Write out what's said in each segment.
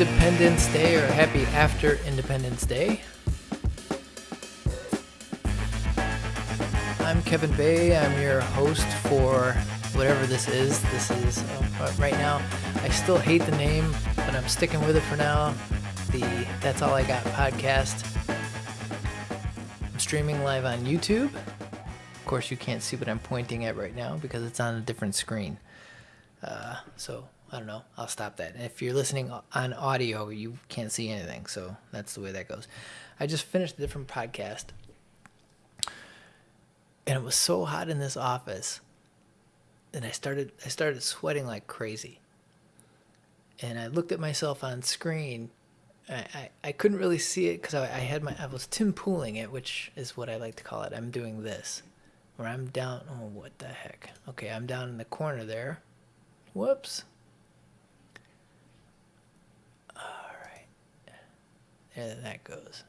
Independence Day or happy after Independence Day. I'm Kevin Bay. I'm your host for whatever this is. This is uh, right now. I still hate the name, but I'm sticking with it for now. The That's All I Got podcast. I'm streaming live on YouTube. Of course, you can't see what I'm pointing at right now because it's on a different screen. Uh, so I don't know. I'll stop that. If you're listening on audio, you can't see anything. So that's the way that goes. I just finished a different podcast. And it was so hot in this office. And I started I started sweating like crazy. And I looked at myself on screen. I, I, I couldn't really see it because I, I had my I was Tim pooling it, which is what I like to call it. I'm doing this. Where I'm down oh what the heck. Okay, I'm down in the corner there. Whoops. There that goes.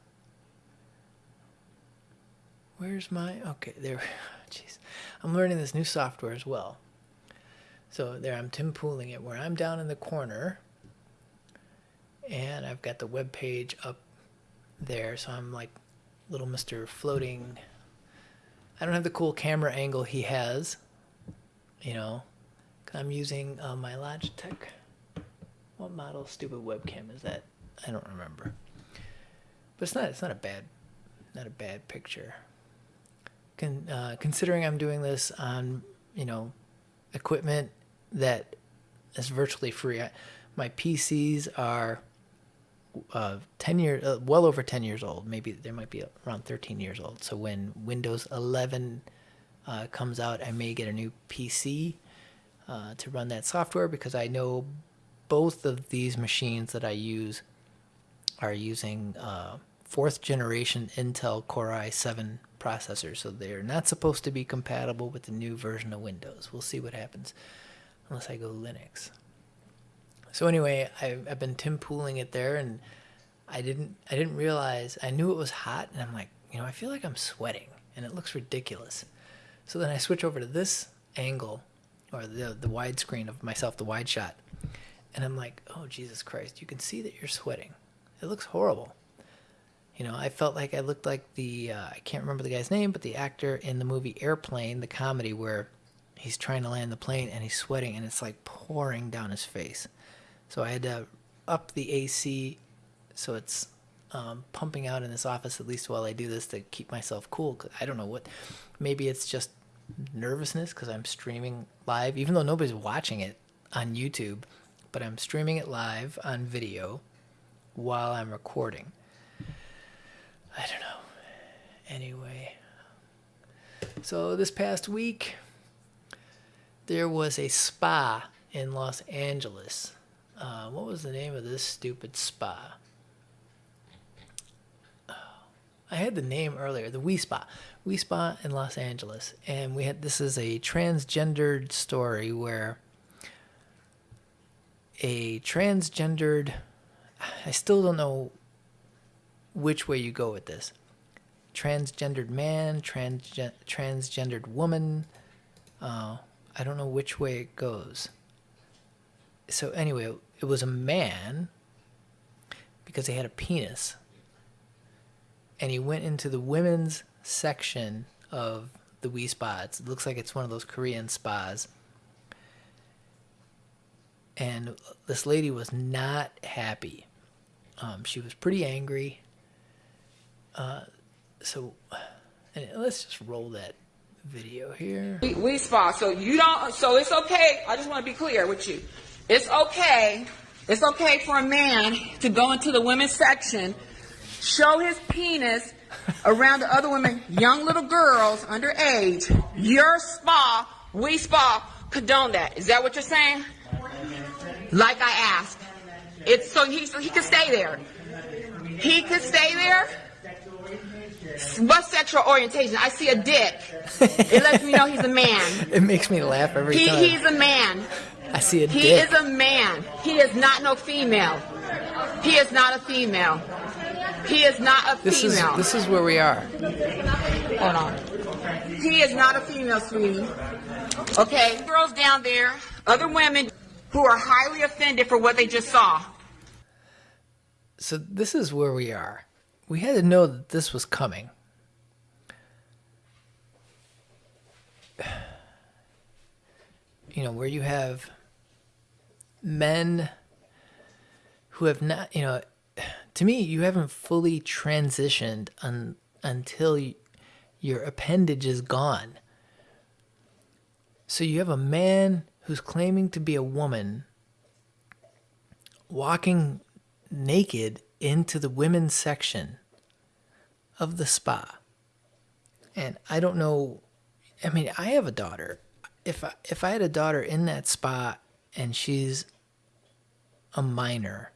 Where's my okay there? Jeez, I'm learning this new software as well. So there, I'm Tim pooling it where I'm down in the corner, and I've got the web page up there. So I'm like little Mister Floating. I don't have the cool camera angle he has, you know. I'm using uh, my Logitech. What model stupid webcam is that? I don't remember. But it's not it's not a bad not a bad picture. Con, uh, considering I'm doing this on you know equipment that is virtually free. I, my PCs are uh, 10 years, uh, well over 10 years old. Maybe they might be around 13 years old. So when Windows 11 uh, comes out, I may get a new PC uh, to run that software because I know both of these machines that I use are using uh, fourth generation Intel Core i7 processor, so they're not supposed to be compatible with the new version of Windows. We'll see what happens unless I go Linux. So anyway, I've, I've been Tim pooling it there, and I didn't I didn't realize I knew it was hot, and I'm like, you know, I feel like I'm sweating, and it looks ridiculous. So then I switch over to this angle, or the the widescreen of myself, the wide shot, and I'm like, oh Jesus Christ, you can see that you're sweating. It looks horrible. You know, I felt like I looked like the uh, I can't remember the guy's name, but the actor in the movie Airplane, the comedy where he's trying to land the plane and he's sweating and it's like pouring down his face. So I had to up the AC so it's um, pumping out in this office at least while I do this to keep myself cool. Cause I don't know what, maybe it's just nervousness because I'm streaming live, even though nobody's watching it on YouTube, but I'm streaming it live on video while I'm recording. I don't know. Anyway, so this past week, there was a spa in Los Angeles. Uh, what was the name of this stupid spa? Oh, I had the name earlier, the Wi Spa, Wi Spa in Los Angeles, and we had this is a transgendered story where a transgendered, I still don't know which way you go with this. Transgendered man, transgen- transgendered woman. Uh, I don't know which way it goes. So, anyway, it was a man because he had a penis. And he went into the women's section of the Wi Spas. It looks like it's one of those Korean spas. And this lady was not happy. Um, she was pretty angry. Uh, so let's just roll that video here. We, we spa, so you don't. So it's okay. I just want to be clear with you. It's okay. It's okay for a man to go into the women's section, show his penis around the other women, young little girls underage. Your spa, we spa, condone that. Is that what you're saying? Like I asked. It's so he so he can stay there. He can stay there. What sexual orientation? I see a dick. It lets me know he's a man. It makes me laugh every He, time. he's a man. I see a He dick. He is a man. He is not no female. He is not a female. He is not a this is this is where we are. Hold on. He is not a female, sweetie. Okay, girls down there, other women. who are highly offended for what they just saw. So this is where we are. We had to know that this was coming. You know, where you have men who have not, you know, to me, you haven't fully transitioned un, until you, your appendage is gone. So you have a man who's claiming to be a woman walking naked into the women's section of the spa. And I don't know I mean, I have a daughter. If I, if I had a daughter in that spa and she's a minor,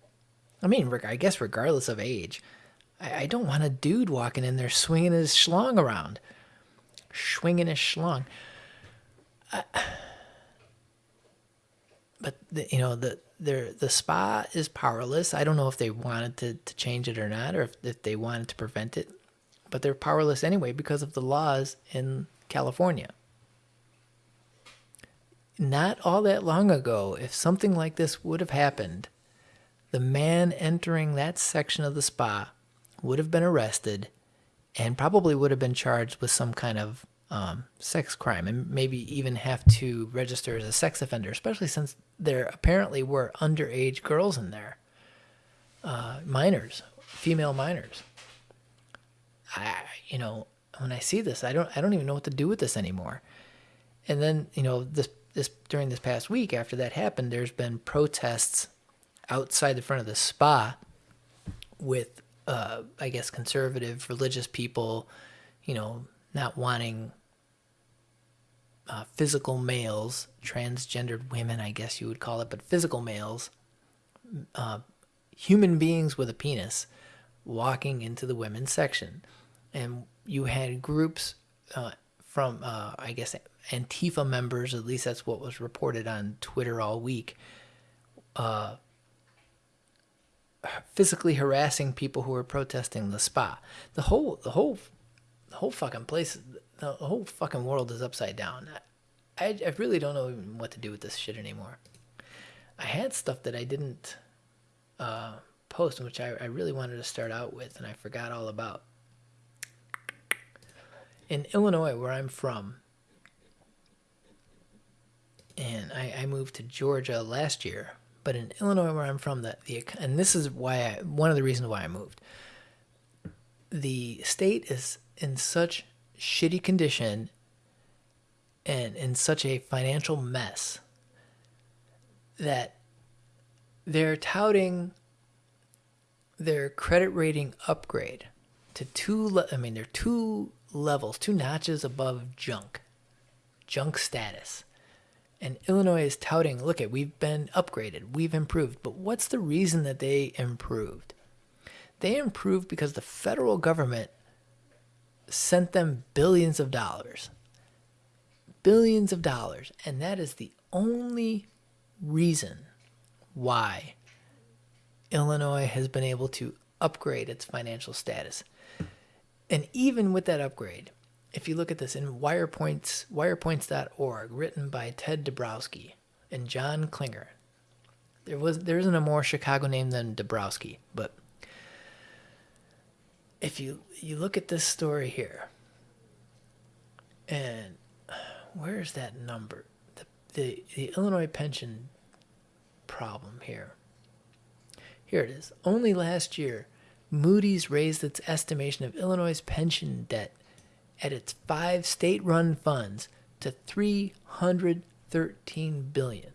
I mean, I guess regardless of age, I, I don't want a dude walking in there swinging his schlong around, swinging his schlong. I, but the, you know the the the spa is powerless. I don't know if they wanted to, to change it or not, or if, if they wanted to prevent it, but they're powerless anyway because of the laws in California. Not all that long ago, if something like this would have happened, the man entering that section of the spa would have been arrested and probably would have been charged with some kind of um, sex crime and maybe even have to register as a sex offender, especially since there apparently were underage girls in there, uh, minors, female minors. I, you know, when I see this, I don't I don't even know what to do with this anymore. And then you know this this during this past week after that happened, there's been protests outside the front of the spa with uh, I guess conservative religious people, you know, not wanting uh, physical males, transgendered women, I guess you would call it, but physical males, uh, human beings with a penis, walking into the women's section. And you had groups uh, from, uh, I guess, Antifa members, at least that's what was reported on Twitter all week, uh, physically harassing people who were protesting the spa. The whole, the whole, the whole fucking place, the whole fucking world is upside down. I, I really don't know what to do with this shit anymore. I had stuff that I didn't uh, post, which I, I really wanted to start out with, and I forgot all about in Illinois, where I'm from, and I, I moved to Georgia last year, but in Illinois, where I'm from, that the and this is why I one of the reasons why I moved. The state is in such shitty condition and in such a financial mess that they're touting their credit rating upgrade to two I mean they're two levels, two notches above junk, junk status. And Illinois is touting, look at, we've been upgraded, we've improved. But what's the reason that they improved? They improved because the federal government sent them billions of dollars. Billions of dollars. And that is the only reason why Illinois has been able to upgrade its financial status. And even with that upgrade, if you look at this in Wirepoints, wirepoints.org, written by Ted Dabrowski and John Klingner, there was there isn't a more Chicago name than Dabrowski, but if you you look at this story here, and where's that number? The the, the Illinois pension problem here. Here it is. Only last year, Moody's raised its estimation of Illinois' pension debt at its five state-run funds to 313 billion,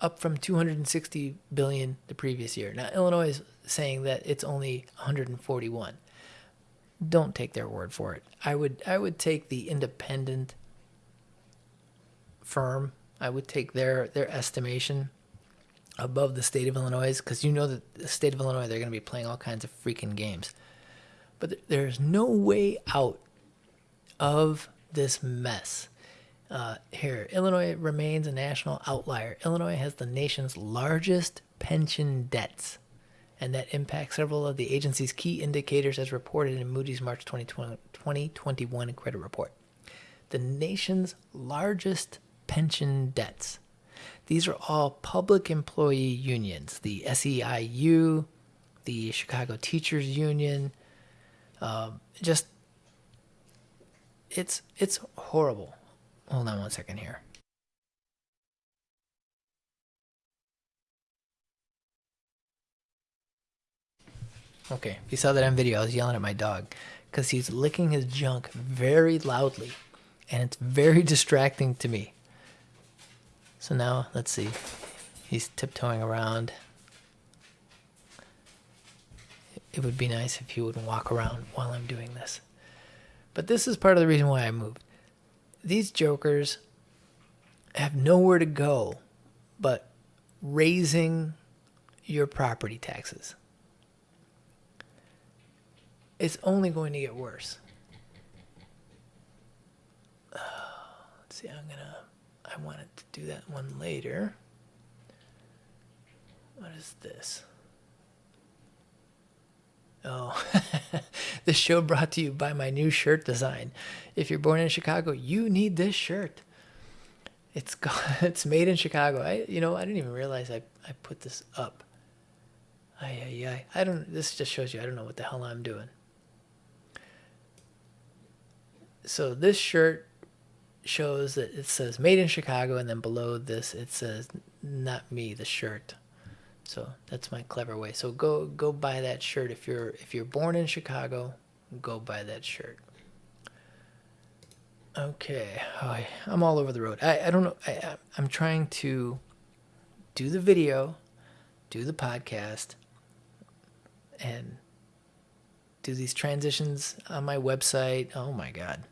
up from 260 billion the previous year. Now Illinois is saying that it's only 141. Don't take their word for it. I would I would take the independent firm. I would take their their estimation above the state of Illinois because you know that the state of Illinois they're going to be playing all kinds of freaking games. But there's no way out of this mess. Uh, here, Illinois remains a national outlier. Illinois has the nation's largest pension debts, and that impacts several of the agency's key indicators as reported in Moody's March 2020, 2021 credit report. The nation's largest pension debts. These are all public employee unions the SEIU, the Chicago Teachers Union. Um, just, it's, it's horrible. Hold on one second here. Okay, if you saw that on video, I was yelling at my dog because he's licking his junk very loudly and it's very distracting to me. So now, let's see. He's tiptoeing around. It would be nice if he wouldn't walk around while I'm doing this. But this is part of the reason why I moved. These jokers have nowhere to go but raising your property taxes it's only going to get worse. Uh, let's see, I'm gonna, I wanted to do that one later. What is this? Oh, this show brought to you by my new shirt design. If you're born in Chicago, you need this shirt. It's it's made in Chicago. I you know I didn't even realize I I put this up. Ay, ay, ay. I don't. This just shows you I don't know what the hell I'm doing so this shirt shows that it says made in Chicago and then below this it says not me the shirt. So that's my clever way. So go go buy that shirt if you're if you're born in Chicago, go buy that shirt. Okay, oh, I'm all over the road. I, I don't know. I, I'm trying to do the video, do the podcast, and do these transitions on my website. Oh my God.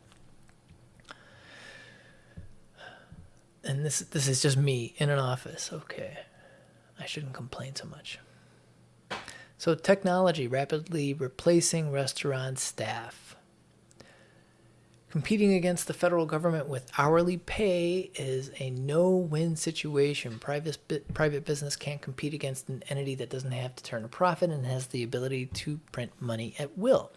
And this this is just me in an office. Okay. I shouldn't complain so much. So technology rapidly replacing restaurant staff. Competing against the federal government with hourly pay is a no-win situation. Private private business can't compete against an entity that doesn't have to turn a profit and has the ability to print money at will.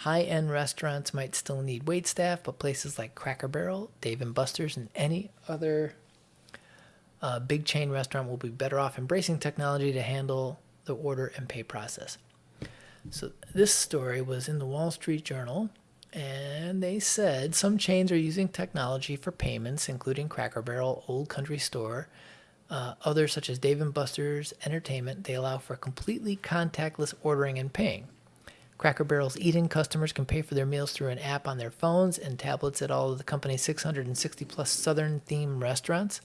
High end restaurants might still need wait staff, but places like Cracker Barrel, Dave and Buster's, and any other uh, big chain restaurant will be better off embracing technology to handle the order and pay process. So, this story was in the Wall Street Journal, and they said some chains are using technology for payments, including Cracker Barrel, Old Country Store. Uh, others, such as Dave Buster's Entertainment, they allow for completely contactless ordering and paying. Cracker Barrel's eat-in customers can pay for their meals through an app on their phones and tablets at all of the company's 660 plus Southern themed restaurants.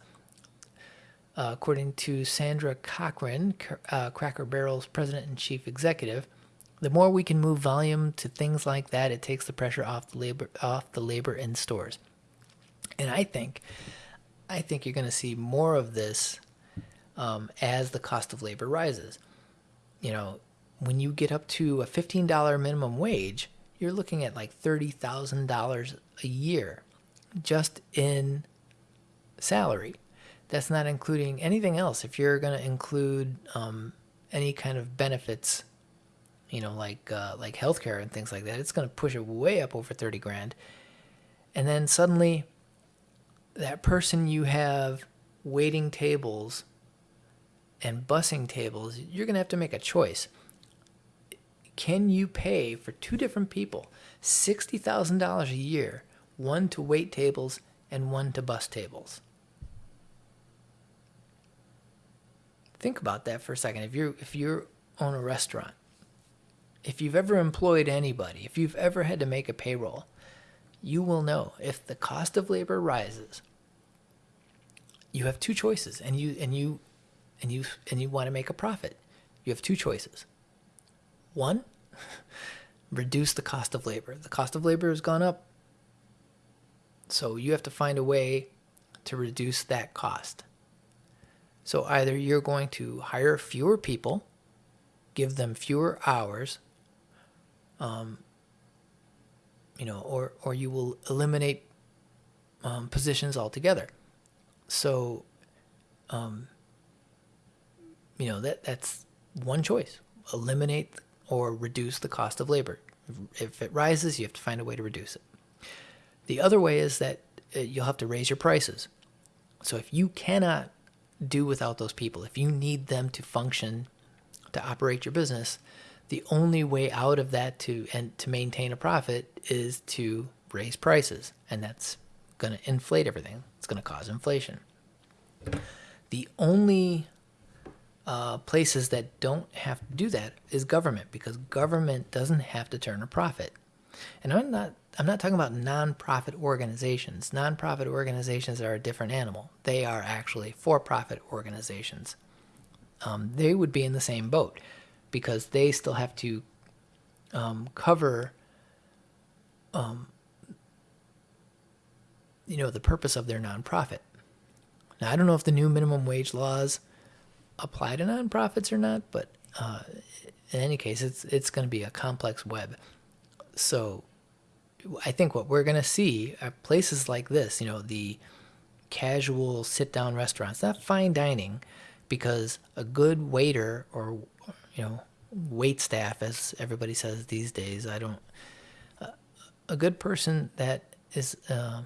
Uh, according to Sandra Cochran, uh, Cracker Barrel's president and chief executive, the more we can move volume to things like that, it takes the pressure off the labor off the labor in stores. And I think, I think you're going to see more of this um, as the cost of labor rises. You know, when you get up to a $15 minimum wage, you're looking at like $30,000 a year just in salary. That's not including anything else. If you're going to include um, any kind of benefits, you know, like uh, like healthcare and things like that, it's going to push it way up over 30 grand. And then suddenly, that person you have waiting tables and busing tables, you're going to have to make a choice can you pay for two different people $60,000 a year, one to wait tables and one to bus tables? Think about that for a second. If you if you own a restaurant, if you've ever employed anybody, if you've ever had to make a payroll, you will know if the cost of labor rises, you have two choices and you and you and you and you want to make a profit. You have two choices one, reduce the cost of labor. The cost of labor has gone up. So you have to find a way to reduce that cost. So either you're going to hire fewer people, give them fewer hours, um, you know, or or you will eliminate um, positions altogether. So, um, you know that that's one choice: eliminate or reduce the cost of labor. If it rises, you have to find a way to reduce it. The other way is that uh, you'll have to raise your prices. So if you cannot do without those people. If you need them to function, to operate your business, the only way out of that to and to maintain a profit is to raise prices, and that's going to inflate everything. It's going to cause inflation. The only uh, places that don't have to do that is government because government doesn't have to turn a profit. And I'm not I'm not talking about nonprofit organizations. Nonprofit organizations are a different animal. They are actually for-profit organizations. Um, they would be in the same boat because they still have to um, cover, um, you know, the purpose of their nonprofit. Now, I don't know if the new minimum wage laws apply to nonprofits or not, but uh, in any case, it's it's going to be a complex web. So, I think what we're going to see are places like this. You know, the casual sit-down restaurants, not fine dining, because a good waiter or you know wait staff, as everybody says these days, I don't. Uh, a good person that is. Uh,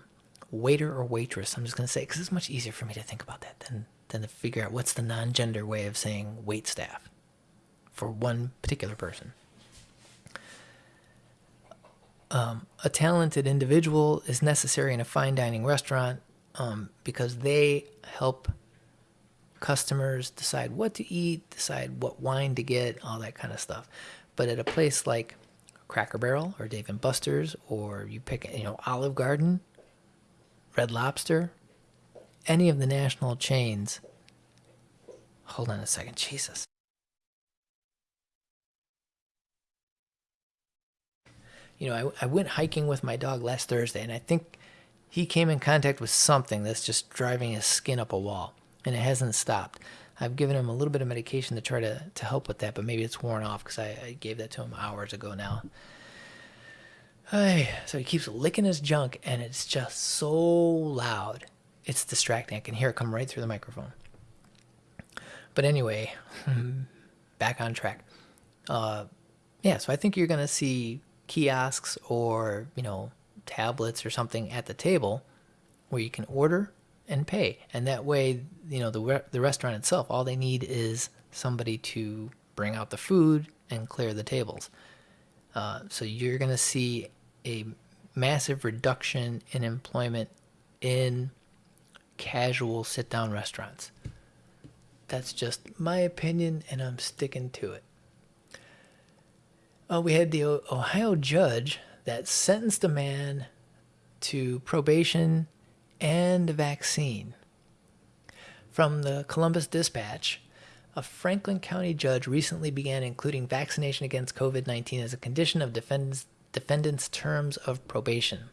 waiter or waitress. I'm just going to say because it's much easier for me to think about that than than to figure out what's the non-gender way of saying wait staff for one particular person. Um, a talented individual is necessary in a fine dining restaurant um, because they help customers decide what to eat, decide what wine to get, all that kind of stuff. But at a place like Cracker Barrel or Dave and Buster's, or you pick, you know, Olive Garden, Red Lobster, any of the national chains. Hold on a second, Jesus. You know, I, I went hiking with my dog last Thursday, and I think he came in contact with something that's just driving his skin up a wall, and it hasn't stopped. I've given him a little bit of medication to try to, to help with that, but maybe it's worn off because I, I gave that to him hours ago now. Hey, so he keeps licking his junk, and it's just so loud. It's distracting. I can hear it come right through the microphone. But anyway, back on track. Uh, yeah, so I think you're going to see kiosks or, you know, tablets or something at the table where you can order and pay. And that way, you know, the, re- the restaurant itself, all they need is somebody to bring out the food and clear the tables. Uh, so you're going to see a massive reduction in employment in casual sit down restaurants. That's just my opinion, and I'm sticking to it. Uh, we had the Ohio judge that sentenced a man to probation and a vaccine. From the Columbus Dispatch, a Franklin County judge recently began including vaccination against COVID 19 as a condition of defendant's terms of probation.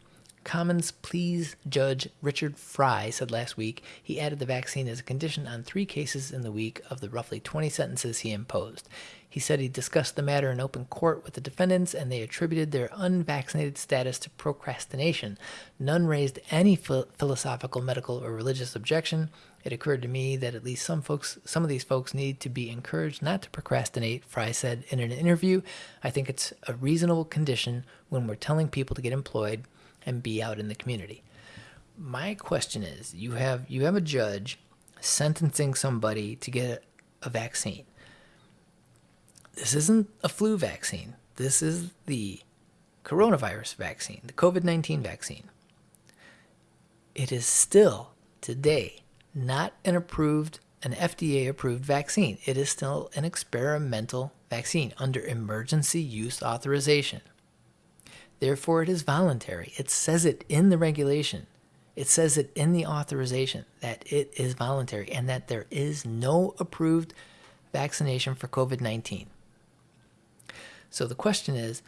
Commons Pleas Judge Richard Frye said last week he added the vaccine as a condition on three cases in the week of the roughly 20 sentences he imposed. He said he discussed the matter in open court with the defendants and they attributed their unvaccinated status to procrastination. None raised any philosophical, medical, or religious objection. It occurred to me that at least some folks, some of these folks need to be encouraged not to procrastinate, Frye said in an interview. I think it's a reasonable condition when we're telling people to get employed and be out in the community. My question is, you have you have a judge sentencing somebody to get a vaccine. This isn't a flu vaccine. This is the coronavirus vaccine, the COVID-19 vaccine. It is still today not an approved an FDA approved vaccine. It is still an experimental vaccine under emergency use authorization. Therefore, it is voluntary. It says it in the regulation. It says it in the authorization that it is voluntary and that there is no approved vaccination for COVID 19. So the question is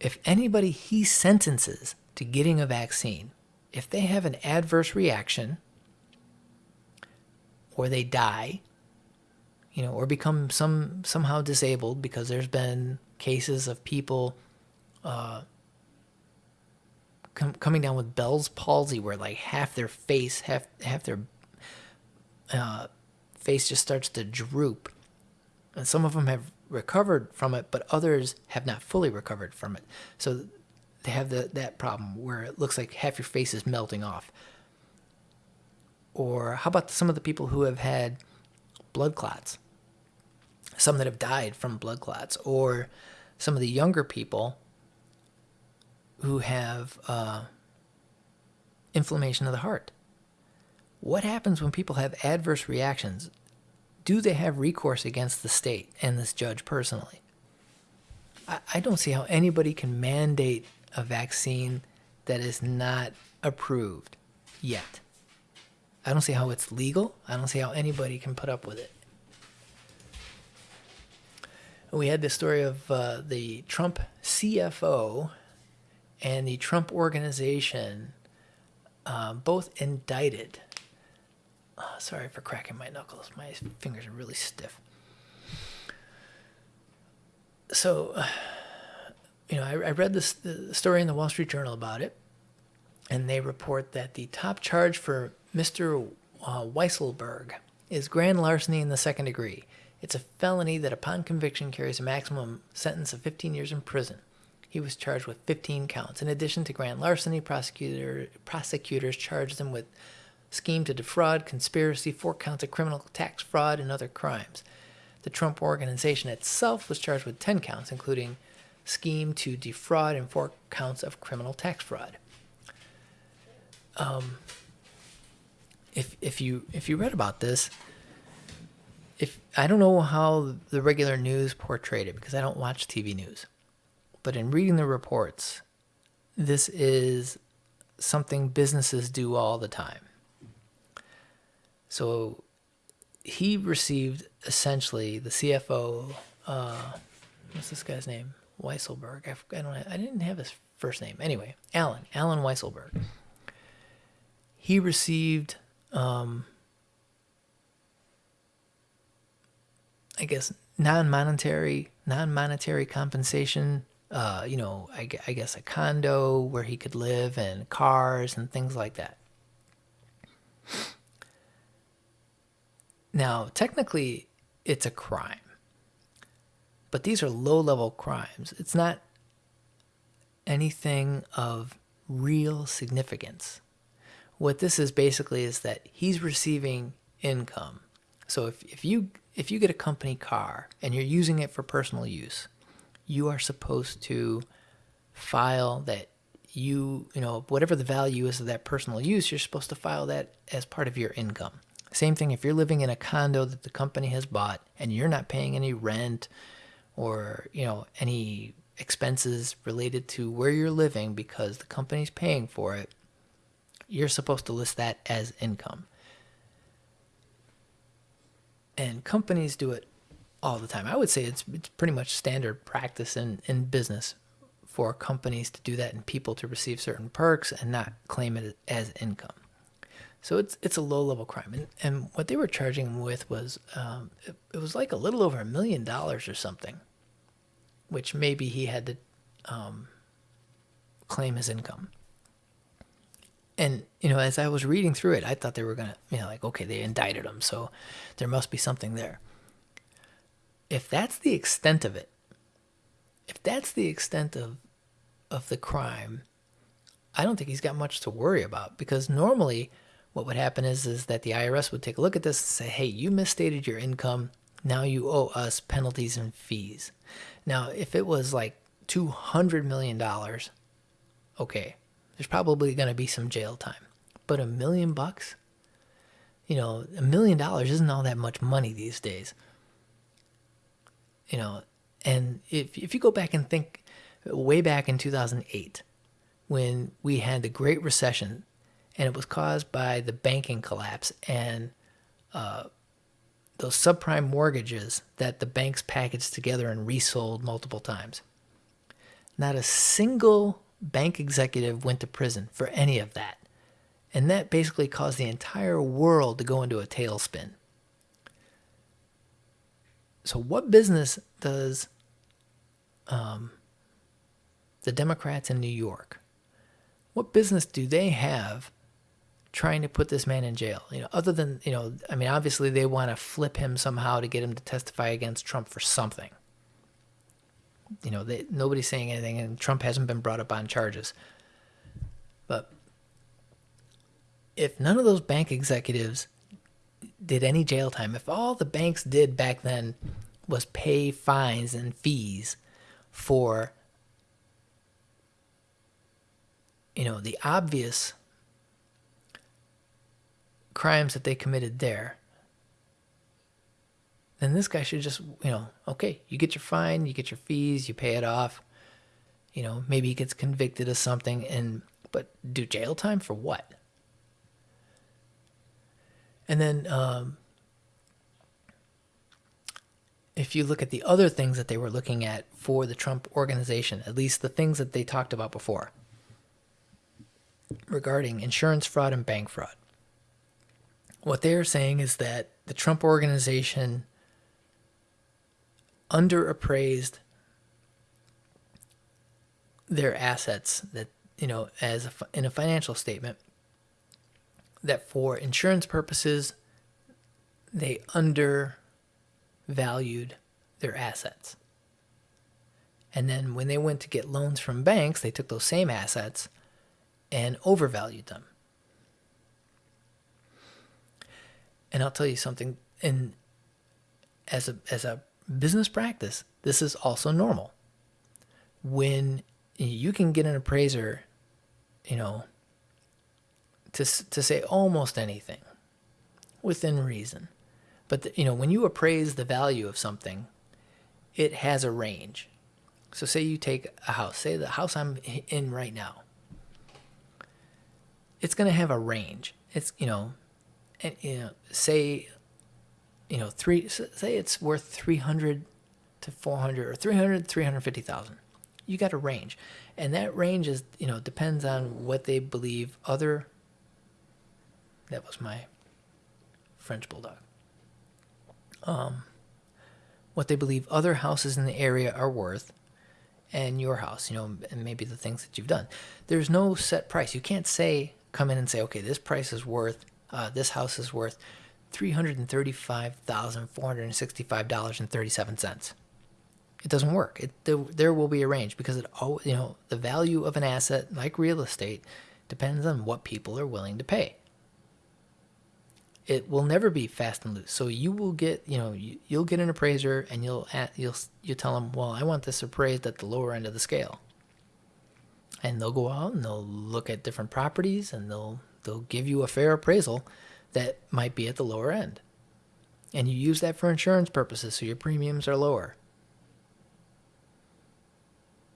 if anybody he sentences to getting a vaccine, if they have an adverse reaction or they die, you know, or become some somehow disabled because there's been cases of people uh, com- coming down with Bell's palsy, where like half their face, half half their uh, face just starts to droop, and some of them have recovered from it, but others have not fully recovered from it. So they have the, that problem where it looks like half your face is melting off. Or how about some of the people who have had blood clots? Some that have died from blood clots, or some of the younger people who have uh, inflammation of the heart. What happens when people have adverse reactions? Do they have recourse against the state and this judge personally? I, I don't see how anybody can mandate a vaccine that is not approved yet. I don't see how it's legal. I don't see how anybody can put up with it. We had the story of uh, the Trump CFO and the Trump organization uh, both indicted. Oh, sorry for cracking my knuckles. My fingers are really stiff. So, you know, I, I read this the story in the Wall Street Journal about it, and they report that the top charge for Mr. Uh, Weisselberg is grand larceny in the second degree. It's a felony that, upon conviction, carries a maximum sentence of 15 years in prison. He was charged with 15 counts. In addition to grand larceny, prosecutor, prosecutors charged him with scheme to defraud, conspiracy, four counts of criminal tax fraud, and other crimes. The Trump organization itself was charged with 10 counts, including scheme to defraud and four counts of criminal tax fraud. Um, if if you if you read about this, if I don't know how the regular news portrayed it because I don't watch TV news, but in reading the reports, this is something businesses do all the time. So he received essentially the CFO. Uh, what's this guy's name? Weisselberg. I, I don't. I didn't have his first name. Anyway, Allen. Allen Weisselberg. He received. Um, I guess non-monetary non-monetary compensation. Uh, you know, I, I guess a condo where he could live and cars and things like that. Now, technically, it's a crime, but these are low level crimes. It's not anything of real significance. What this is basically is that he's receiving income. So if, if you if you get a company car and you're using it for personal use, you are supposed to file that you, you know, whatever the value is of that personal use, you're supposed to file that as part of your income. Same thing if you're living in a condo that the company has bought and you're not paying any rent or, you know, any expenses related to where you're living because the company's paying for it, you're supposed to list that as income. And companies do it all the time. I would say it's, it's pretty much standard practice in, in business for companies to do that and people to receive certain perks and not claim it as income. So it's it's a low level crime, and and what they were charging him with was um, it, it, was like a little over a million dollars or something, which maybe he had to um, claim as income. And you know, as I was reading through it, I thought they were gonna, you know, like okay, they indicted him, so there must be something there. If that's the extent of it, if that's the extent of of the crime, I don't think he's got much to worry about because normally what would happen is is that the IRS would take a look at this and say, "Hey, you misstated your income. Now you owe us penalties and fees." Now, if it was like 200 million dollars, okay, there's probably going to be some jail time. But a million bucks? You know, a million dollars isn't all that much money these days. You know, and if if you go back and think way back in 2008 when we had the Great Recession and it was caused by the banking collapse and uh, those subprime mortgages that the banks packaged together and resold multiple times. Not a single bank executive went to prison for any of that. And that basically caused the entire world to go into a tailspin. So, what business does um, the Democrats in New York, what business do they have trying to put this man in jail. You know, other than you know, I mean, obviously they want to flip him somehow to get him to testify against Trump for something. You know, they, nobody's saying anything, and Trump hasn't been brought up on charges. But if none of those bank executives did any jail time, if all the banks did back then was pay fines and fees for you know the obvious crimes that they committed there then this guy should just you know okay you get your fine you get your fees you pay it off. You know maybe he gets convicted of something and but do jail time for what and then um, if you look at the other things that they were looking at for the Trump organization, at least the things that they talked about before regarding insurance fraud and bank fraud, what they are saying is that the Trump organization underappraised their assets that you know as a, in a financial statement that for insurance purposes, they undervalued their assets. And then when they went to get loans from banks, they took those same assets and overvalued them. And I'll tell you something, in as a as a business practice, this is also normal. When you can get an appraiser, you know, to, to say almost anything within reason. But, the, you know, when you appraise the value of something, it has a range. So say you take a house, say the house I'm in right now. It's going to have a range. It's, you know, and, you know, say, you know, three, say it's worth 300 to 400 or 300, 350,000. You got a range. And that range is, you know, depends on what they believe other that was my French bulldog. Um, what they believe other houses in the area are worth, and your house, you know, and maybe the things that you've done. There's no set price. You can't say, come in and say, okay, this price is worth, uh, this house is worth $335,465.37. It doesn't work. It, there, there will be a range because it, you know, the value of an asset like real estate depends on what people are willing to pay it will never be fast and loose. So you will get, you know, you, will get an appraiser and you'll you'll you tell them, well, I want this appraised at the lower end of the scale. And they'll go out and they'll look at different properties and they'll they'll give you a fair appraisal that might be at the lower end. And you use that for insurance purposes, so your premiums are lower.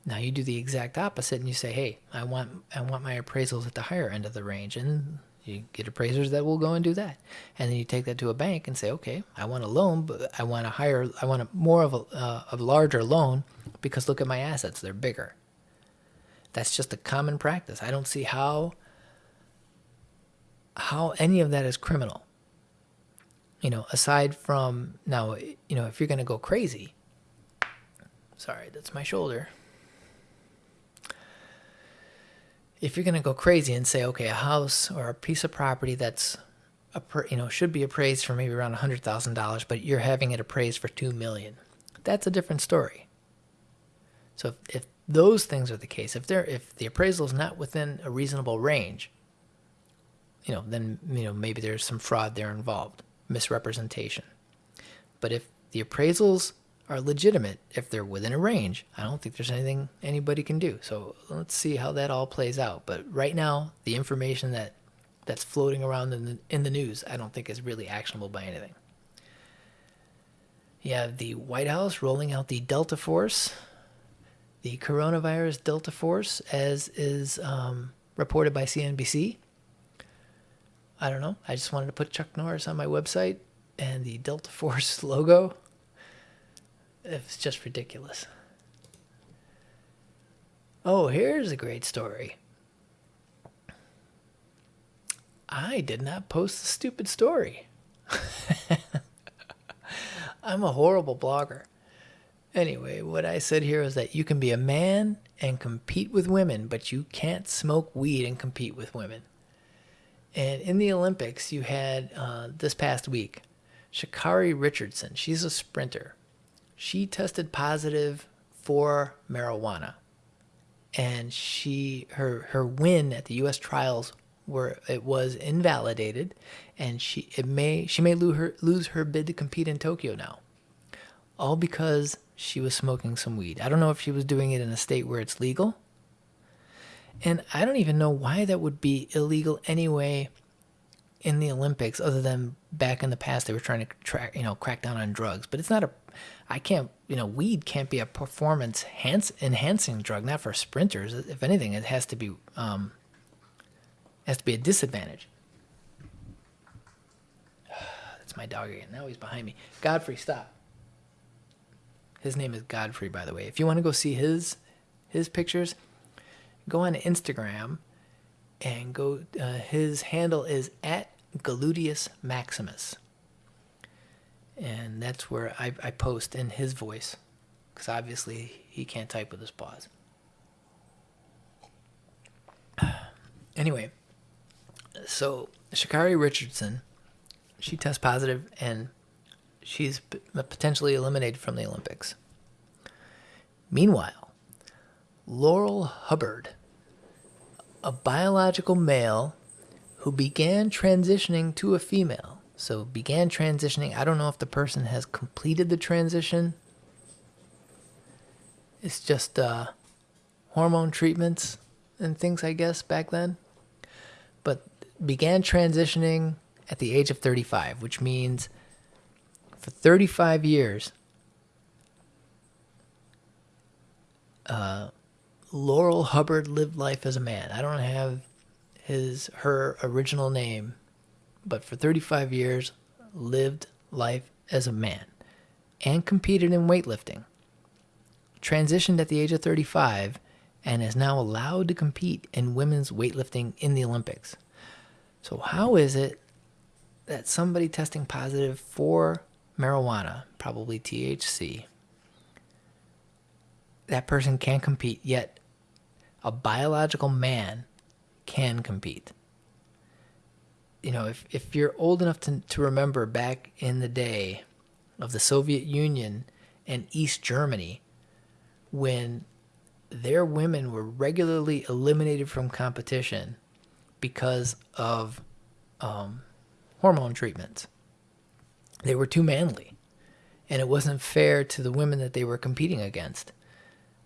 Now you do the exact opposite and you say, "Hey, I want I want my appraisals at the higher end of the range." And you get appraisers that will go and do that. And then you take that to a bank and say, okay, I want a loan, but I want a higher, I want a more of a, uh, a larger loan because look at my assets, they're bigger. That's just a common practice. I don't see how how any of that is criminal. You know, aside from now, you know, if you're going to go crazy. Sorry, that's my shoulder. If you're going to go crazy and say, okay, a house or a piece of property that's you know should be appraised for maybe around $100,000, but you're having it appraised for 2 million. That's a different story. So if, if those things are the case, if they're if the appraisal is not within a reasonable range, you know, then you know maybe there's some fraud there involved, misrepresentation. But if the appraisals are legitimate if they're within a range. I don't think there's anything anybody can do. So let's see how that all plays out. But right now, the information that that's floating around in the, in the news, I don't think is really actionable by anything. You have the White House rolling out the Delta Force, the coronavirus Delta Force, as is um, reported by CNBC. I don't know. I just wanted to put Chuck Norris on my website and the Delta Force logo. It's just ridiculous. Oh, here's a great story. I did not post the stupid story. I'm a horrible blogger. Anyway, what I said here is that you can be a man and compete with women, but you can't smoke weed and compete with women. And in the Olympics, you had uh, this past week, Sha'Carri Richardson. She's a sprinter she tested positive for marijuana and she her her win at the US trials where it was invalidated, and she it may she may lose her lose her bid to compete in Tokyo now, all because she was smoking some weed. I don't know if she was doing it in a state where it's legal, and I don't even know why that would be illegal anyway in the Olympics, other than back in the past they were trying to track, you know, crack down on drugs. But it's not a, I can't, you know, weed can't be a performance enhancing drug, not for sprinters. If anything, it has to be, um, has to be a disadvantage. That's my dog again. Now he's behind me. Godfrey, stop. His name is Godfrey, by the way. If you want to go see his his pictures, go on Instagram and go. Uh, his handle is at Galudius Maximus, and that's where I, I post in his voice, because obviously he can't type with his paws. Anyway, so Sha'Carri Richardson, she tests positive and she's uh, potentially eliminated from the Olympics. Meanwhile, Laurel Hubbard, a biological male who began transitioning to a female. So began transitioning. I don't know if the person has completed the transition. It's just uh, hormone treatments and things, I guess, back then. But began transitioning at the age of 35, which means for 35 years, uh, Laurel Hubbard lived life as a man. I don't have his her original name, but for 35 years lived life as a man and competed in weightlifting. Transitioned at the age of 35 and is now allowed to compete in women's weightlifting in the Olympics. So how is it that somebody testing positive for marijuana, probably THC, that person can't compete, yet a biological man can compete. You know, if, if you're old enough to, to remember back in the day of the Soviet Union and East Germany, when their women were regularly eliminated from competition because of um, hormone treatments. They were too manly, and it wasn't fair to the women that they were competing against.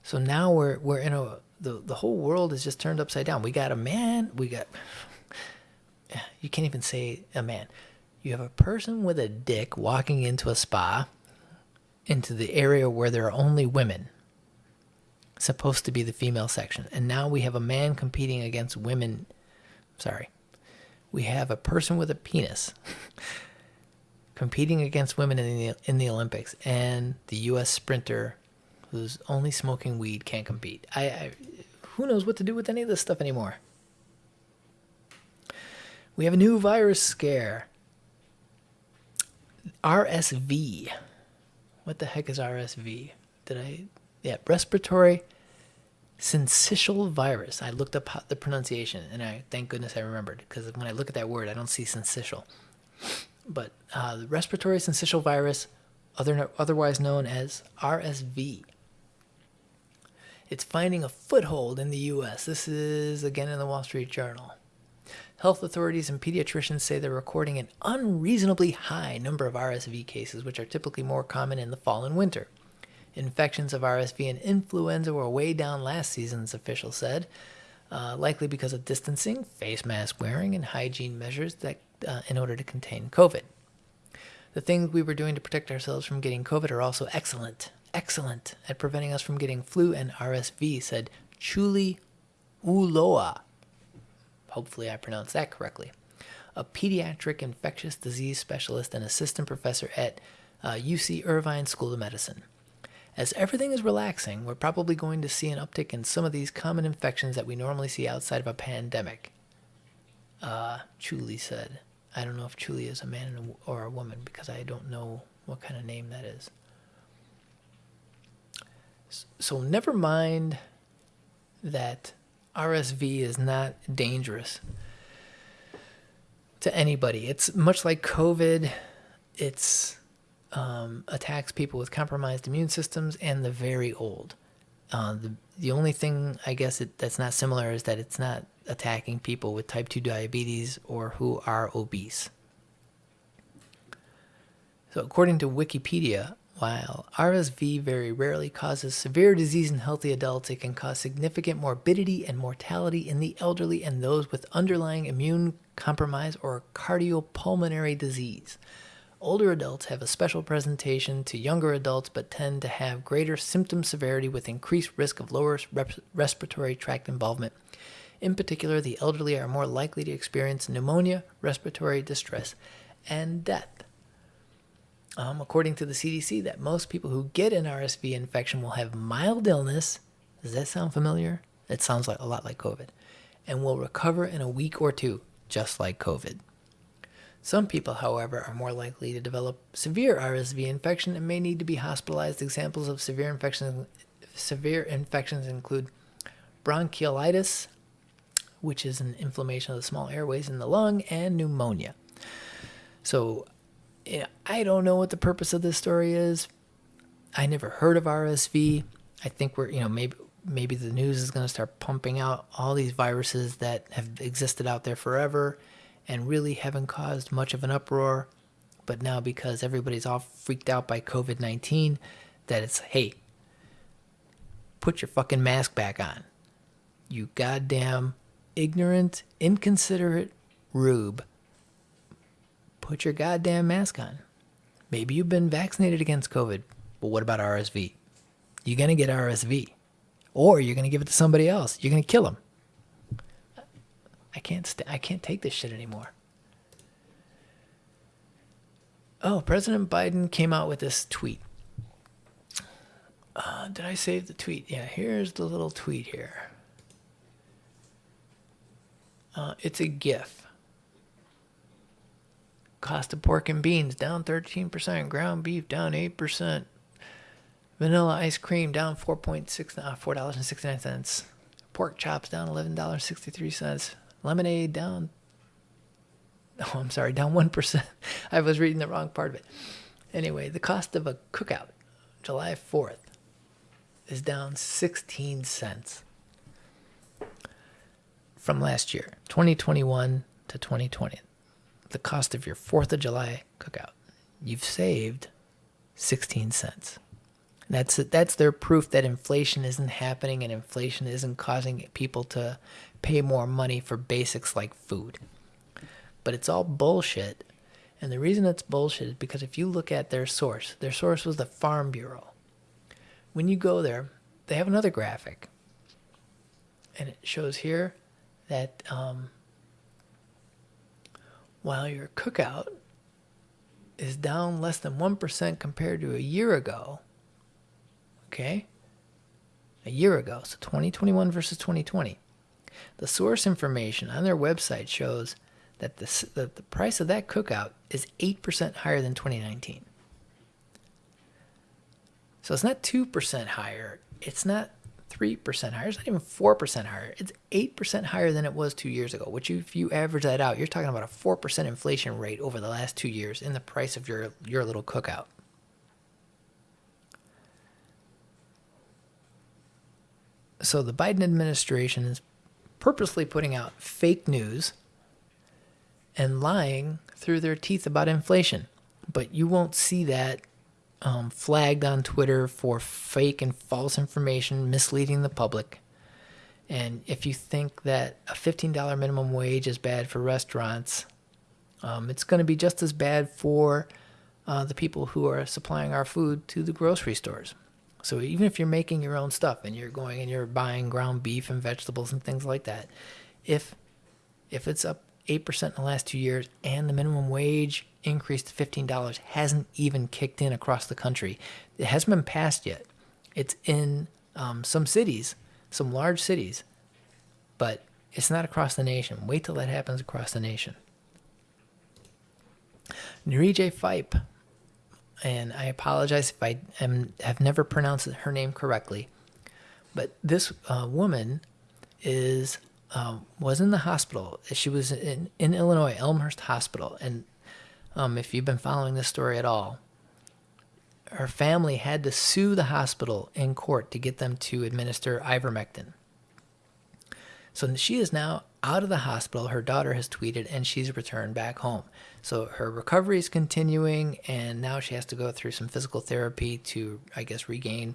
So now we're we're in a the the whole world is just turned upside down. We got a man, we got you can't even say a man. You have a person with a dick walking into a spa into the area where there are only women supposed to be the female section. And now we have a man competing against women. Sorry. We have a person with a penis competing against women in the in the Olympics and the US sprinter who's only smoking weed can't compete. I, I who knows what to do with any of this stuff anymore. We have a new virus scare. RSV. What the heck is RSV? Did I yeah, respiratory syncytial virus. I looked up the pronunciation, and I thank goodness I remembered because when I look at that word, I don't see syncytial. But uh, the respiratory syncytial virus, other, otherwise known as RSV, it's finding a foothold in the U.S. This is again in the Wall Street Journal. Health authorities and pediatricians say they're recording an unreasonably high number of RSV cases, which are typically more common in the fall and winter. Infections of RSV and influenza were way down last season's officials said, uh, likely because of distancing, face mask wearing, and hygiene measures that uh, in order to contain COVID. The things we were doing to protect ourselves from getting COVID are also excellent, excellent at preventing us from getting flu and RSV, said Chuli Uloa. Hopefully, I pronounced that correctly. A pediatric infectious disease specialist and assistant professor at uh, UC Irvine School of Medicine. As everything is relaxing, we're probably going to see an uptick in some of these common infections that we normally see outside of a pandemic. Uh, Chuli said. I don't know if Chuli is a man or a woman because I don't know what kind of name that is. So never mind that RSV is not dangerous to anybody. It's much like COVID. It's um, attacks people with compromised immune systems and the very old. Uh, the the only thing I guess it, that's not similar is that it's not attacking people with type 2 diabetes or who are obese. So, according to Wikipedia, while RSV very rarely causes severe disease in healthy adults, it can cause significant morbidity and mortality in the elderly and those with underlying immune compromise or cardiopulmonary disease. Older adults have a special presentation to younger adults but tend to have greater symptom severity with increased risk of lower respiratory tract involvement. In particular, the elderly are more likely to experience pneumonia, respiratory distress, and death. Um, according to the CDC, that most people who get an RSV infection will have mild illness. Does that sound familiar? It sounds like a lot like COVID, and will recover in a week or two, just like COVID. Some people, however, are more likely to develop severe RSV infection and may need to be hospitalized. Examples of severe infections severe infections include bronchiolitis, which is an inflammation of the small airways in the lung, and pneumonia. So, yeah, I don't know what the purpose of this story is. I never heard of RSV. I think we're, you know, maybe maybe the news is going to start pumping out all these viruses that have existed out there forever and really haven't caused much of an uproar. But now, because everybody's all freaked out by COVID 19, that it's, hey, put your fucking mask back on. You goddamn ignorant, inconsiderate rube. Put your goddamn mask on. Maybe you've been vaccinated against COVID, but what about RSV? You're going to get RSV. Or you're going to give it to somebody else. You're going to kill them. I can't I can't take this shit anymore. Oh, President Biden came out with this tweet. Uh, did I save the tweet? Yeah, here's the little tweet here. Uh, it's a GIF. Cost of pork and beans down 13%, ground beef down 8%, vanilla ice cream down 4.6 uh, $4.69, pork chops down $11.63, lemonade down oh i'm sorry down 1% i was reading the wrong part of it. Anyway the cost of a cookout july 4th is down 16 cents from last year 2021 to 2020 the cost of your 4th of july cookout you've saved 16 cents that's that's their proof that inflation isn't happening and inflation isn't causing people to pay more money for basics like food. But it's all bullshit. And the reason it's bullshit is because if you look at their source, their source was the Farm Bureau. When you go there, they have another graphic. And it shows here that um, while your cookout is down less than 1% compared to a year ago, okay? A year ago, so 2021 versus 2020. The source information on their website shows that the, the, the price of that cookout is 8% higher than 2019. So it's not 2% higher. It's not 3% higher. It's not even 4% higher. It's 8% higher than it was two years ago, which if you average that out, you're talking about a 4% inflation rate over the last two years in the price of your, your little cookout. So the Biden administration is purposely putting out fake news and lying through their teeth about inflation. But you won't see that um, flagged on Twitter for fake and false information misleading the public. And if you think that a $15 minimum wage is bad for restaurants, um, it's going to be just as bad for uh, the people who are supplying our food to the grocery stores. So even if you're making your own stuff and you're going and you're buying ground beef and vegetables and things like that, if if it's up eight percent in the last two years and the minimum wage increase to fifteen dollars hasn't even kicked in across the country, it hasn't been passed yet. It's in um, some cities, some large cities, but it's not across the nation. Wait till that happens across the nation. Nurije Fype and I apologize if I am, have never pronounced her name correctly. But this uh, woman is um, was in the hospital. She was in, in Illinois, Elmhurst Hospital, and um, if you've been following this story at all, her family had to sue the hospital in court to get them to administer ivermectin. So she is now out of the hospital. Her daughter has tweeted, and she's returned back home. So her recovery is continuing, and now she has to go through some physical therapy to, I guess, regain,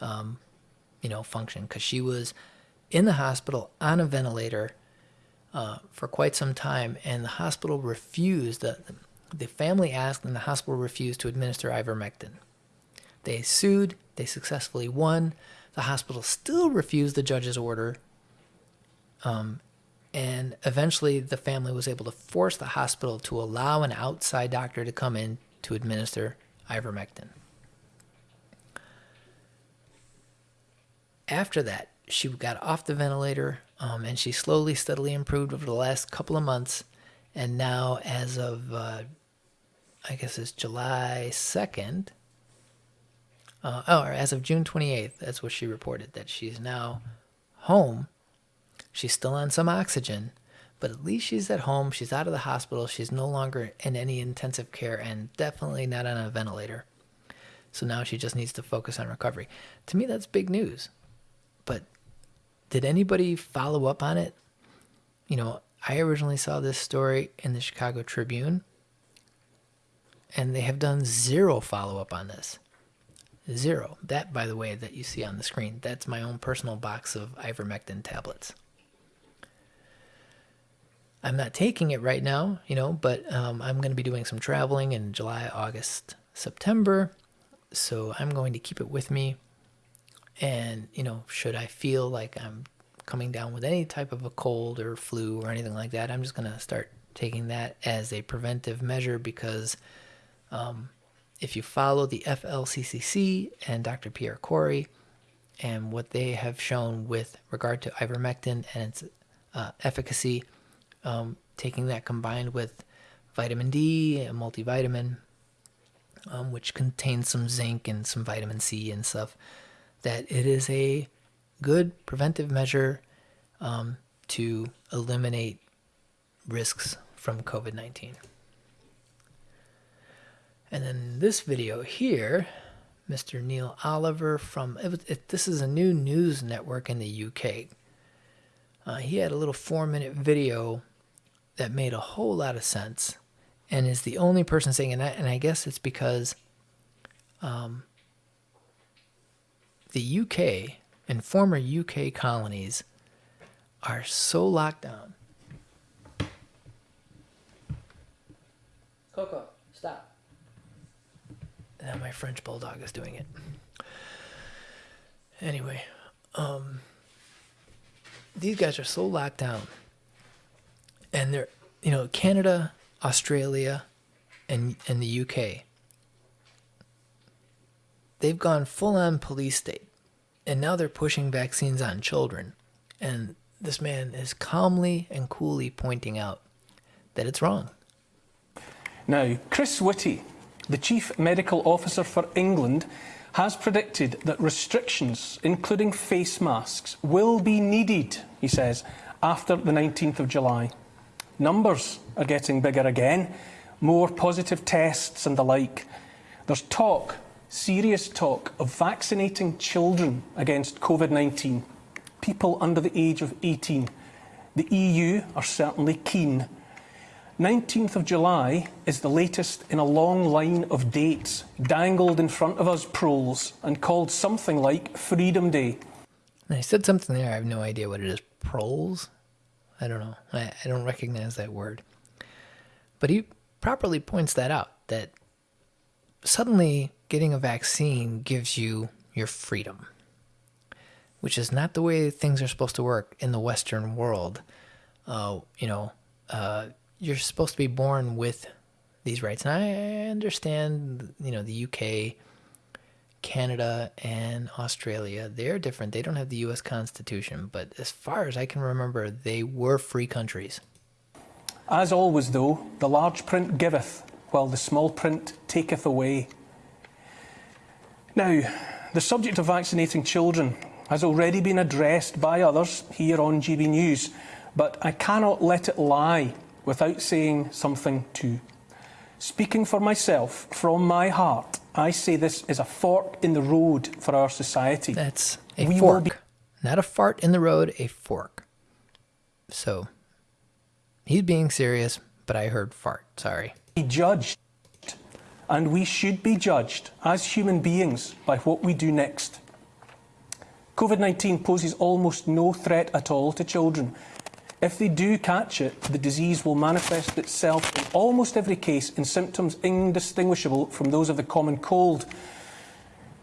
um, you know, function because she was in the hospital on a ventilator uh, for quite some time, and the hospital refused. The, the family asked, and the hospital refused to administer ivermectin. They sued. They successfully won. The hospital still refused the judge's order. Um, and eventually, the family was able to force the hospital to allow an outside doctor to come in to administer ivermectin. After that, she got off the ventilator um, and she slowly, steadily improved over the last couple of months. And now, as of, uh, I guess it's July 2nd, uh, oh, or as of June 28th, that's what she reported, that she's now home. She's still on some oxygen, but at least she's at home. She's out of the hospital. She's no longer in any intensive care and definitely not on a ventilator. So now she just needs to focus on recovery. To me, that's big news. Did anybody follow up on it? You know, I originally saw this story in the Chicago Tribune, and they have done zero follow up on this. Zero. That, by the way, that you see on the screen, that's my own personal box of ivermectin tablets. I'm not taking it right now, you know, but um, I'm going to be doing some traveling in July, August, September. So I'm going to keep it with me and, you know, should I feel like I'm coming down with any type of a cold or flu or anything like that, I'm just going to start taking that as a preventive measure because um, if you follow the FLCCC and Dr. Pierre Kory and what they have shown with regard to ivermectin and its uh, efficacy, um, taking that combined with vitamin D, a multivitamin, um, which contains some zinc and some vitamin C and stuff, that it is a good preventive measure um, to eliminate risks from COVID 19. And then this video here, Mr. Neil Oliver from it, it, this is a new news network in the UK. Uh, he had a little four minute video that made a whole lot of sense and is the only person saying and I, and I guess it's because um, the UK and former UK colonies are so locked down. Coco, stop. Now my French bulldog is doing it. Anyway, um, these guys are so locked down, and they're, you know, Canada, Australia, and and the UK they've gone full on police state. And now they're pushing vaccines on children. And this man is calmly and coolly pointing out that it's wrong. Now, Chris Whitty, the Chief Medical Officer for England, has predicted that restrictions, including face masks, will be needed, he says, after the 19th of July. Numbers are getting bigger again, more positive tests and the like. There's talk serious talk of vaccinating children against COVID 19, people under the age of 18. The EU are certainly keen. 19th of July is the latest in a long line of dates dangled in front of us proles and called something like Freedom Day. I said something there, I have no idea what it is. Proles? I don't know. I, I don't recognize that word. But he properly points that out that suddenly getting a vaccine gives you your freedom, which is not the way things are supposed to work in the Western world. Uh, you know, uh, you're supposed to be born with these rights. And I understand, you know, the UK, Canada, and Australia, they're different. They don't have the US Constitution, but as far as I can remember, they were free countries. As always, though, the large print giveth, while the small print taketh away. Now, the subject of vaccinating children has already been addressed by others here on GB News, but I cannot let it lie without saying something too. Speaking for myself, from my heart, I say this is a fork in the road for our society. That's a we fork, not a fart in the road, a fork. So He's being serious, but I heard fart. Sorry. He judged, and we should be judged as human beings by what we do next. COVID 19 poses almost no threat at all to children. If they do catch it, the disease will manifest itself in almost every case in symptoms indistinguishable from those of the common cold.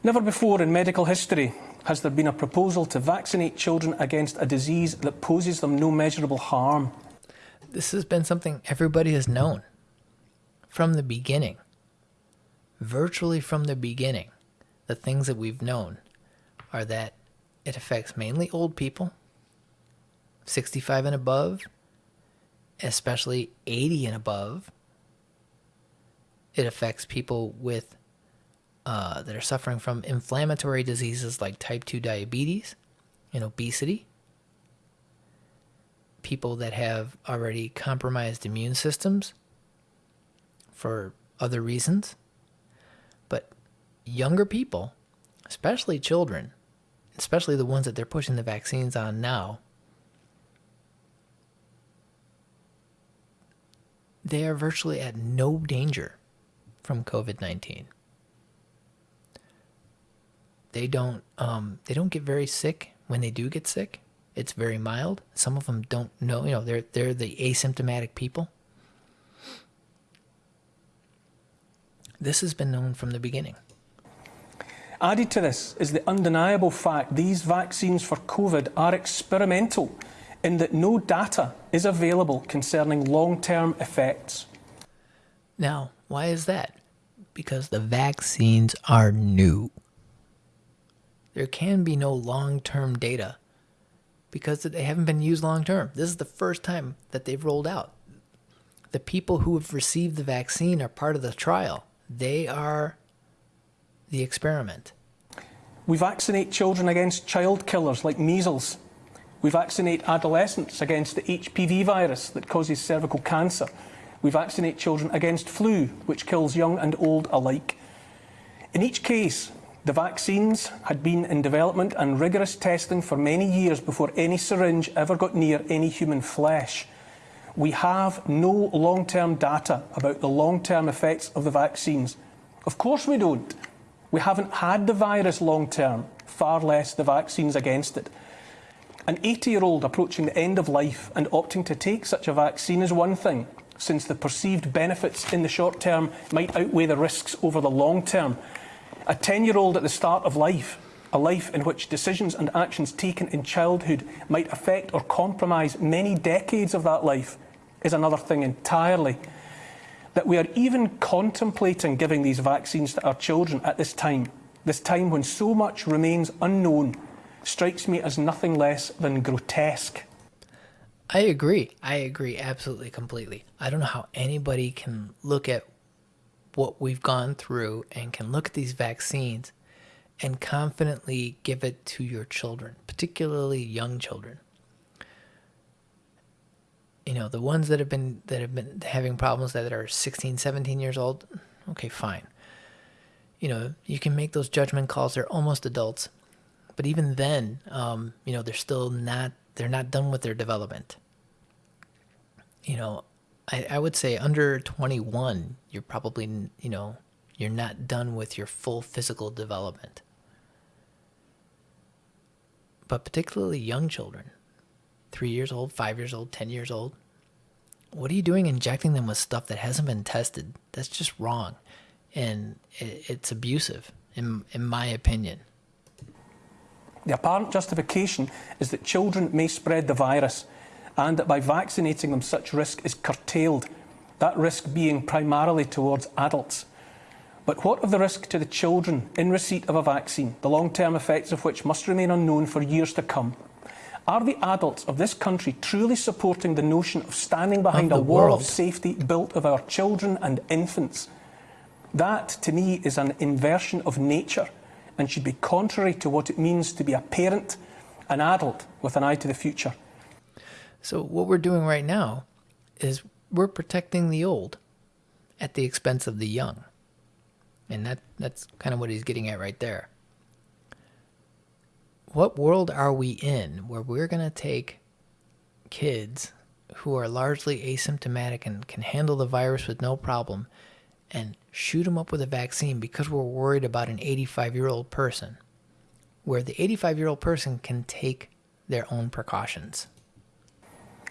Never before in medical history has there been a proposal to vaccinate children against a disease that poses them no measurable harm. This has been something everybody has known from the beginning. Virtually from the beginning, the things that we've known are that it affects mainly old people, 65 and above, especially 80 and above. It affects people with uh, that are suffering from inflammatory diseases like type 2 diabetes and obesity, people that have already compromised immune systems for other reasons. Younger people, especially children, especially the ones that they're pushing the vaccines on now, they are virtually at no danger from COVID 19 they don't um, they don't get very sick when they do get sick. It's very mild. Some of them don't know. You know, they're they're the asymptomatic people. This has been known from the beginning. Added to this is the undeniable fact these vaccines for COVID are experimental in that no data is available concerning long term effects. Now, why is that? Because the vaccines are new there can be no long term data because they haven't been used long term. This is the first time that they've rolled out. The people who have received the vaccine are part of the trial, they are the experiment. We vaccinate children against child killers like measles. We vaccinate adolescents against the HPV virus that causes cervical cancer. We vaccinate children against flu, which kills young and old alike. In each case, the vaccines had been in development and rigorous testing for many years before any syringe ever got near any human flesh. We have no long-term data about the long-term effects of the vaccines. Of course we don't. We haven't had the virus long-term, far less the vaccines against it. An 80-year-old approaching the end of life and opting to take such a vaccine is one thing, since the perceived benefits in the short term might outweigh the risks over the long term. A 10 year old at the start of life, a life in which decisions and actions taken in childhood might affect or compromise many decades of that life, is another thing entirely. That we are even contemplating giving these vaccines to our children at this time, this time when so much remains unknown, strikes me as nothing less than grotesque. I agree. I agree absolutely completely. I don't know how anybody can look at what we've gone through and can look at these vaccines and confidently give it to your children, particularly young children. You know, the ones that have been that have been having problems that are 16, 17 years old, okay, fine. You know, you can make those judgment calls. They're almost adults, but even then, um, you know, they're still not they're not done with their development. You know, I, I would say under 21, you're probably, you know, you're not done with your full physical development. But particularly young children, three years old, five years old, 10 years old, what are you doing injecting them with stuff that hasn't been tested? That's just wrong. And it, it's abusive, in, in my opinion. The apparent justification is that children may spread the virus and that by vaccinating them, such risk is curtailed, that risk being primarily towards adults. But what of the risk to the children in receipt of a vaccine, the long-term effects of which must remain unknown for years to come? Are the adults of this country truly supporting the notion of standing behind of a wall world. of safety built of our children and infants? That, to me, is an inversion of nature and should be contrary to what it means to be a parent, an adult with an eye to the future. So what we're doing right now is we're protecting the old at the expense of the young. And that that's kind of what he's getting at right there. What world are we in where we're going to take kids who are largely asymptomatic and can handle the virus with no problem and shoot them up with a vaccine because we're worried about an 85 year old person, where the 85 year old person can take their own precautions.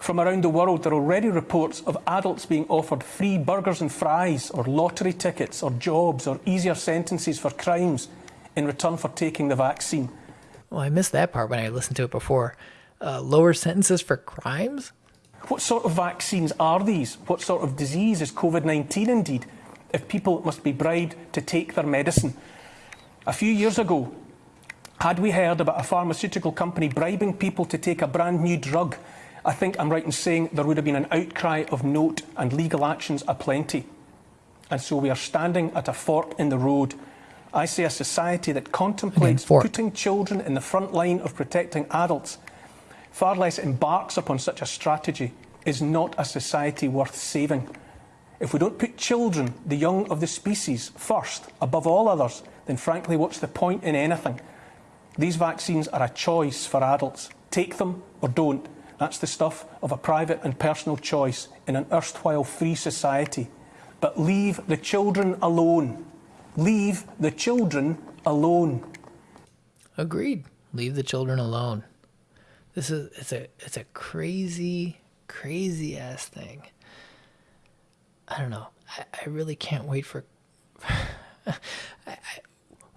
From around the world, there are already reports of adults being offered free burgers and fries, or lottery tickets, or jobs, or easier sentences for crimes in return for taking the vaccine. Well, I missed that part when I listened to it before. Uh, lower sentences for crimes? What sort of vaccines are these? What sort of disease is COVID 19 indeed? If people must be bribed to take their medicine. A few years ago, had we heard about a pharmaceutical company bribing people to take a brand new drug I think I'm right in saying there would have been an outcry of note and legal actions aplenty. And so we are standing at a fork in the road. I see a society that contemplates putting children in the front line of protecting adults, far less embarks upon such a strategy, is not a society worth saving. If we don't put children, the young of the species, first, above all others, then frankly, what's the point in anything? These vaccines are a choice for adults. Take them or don't. That's the stuff of a private and personal choice in an erstwhile free society. But leave the children alone. Leave the children alone. Agreed. Leave the children alone. This is it's a it's a crazy, crazy ass thing. I don't know. I, I really can't wait for. I, I,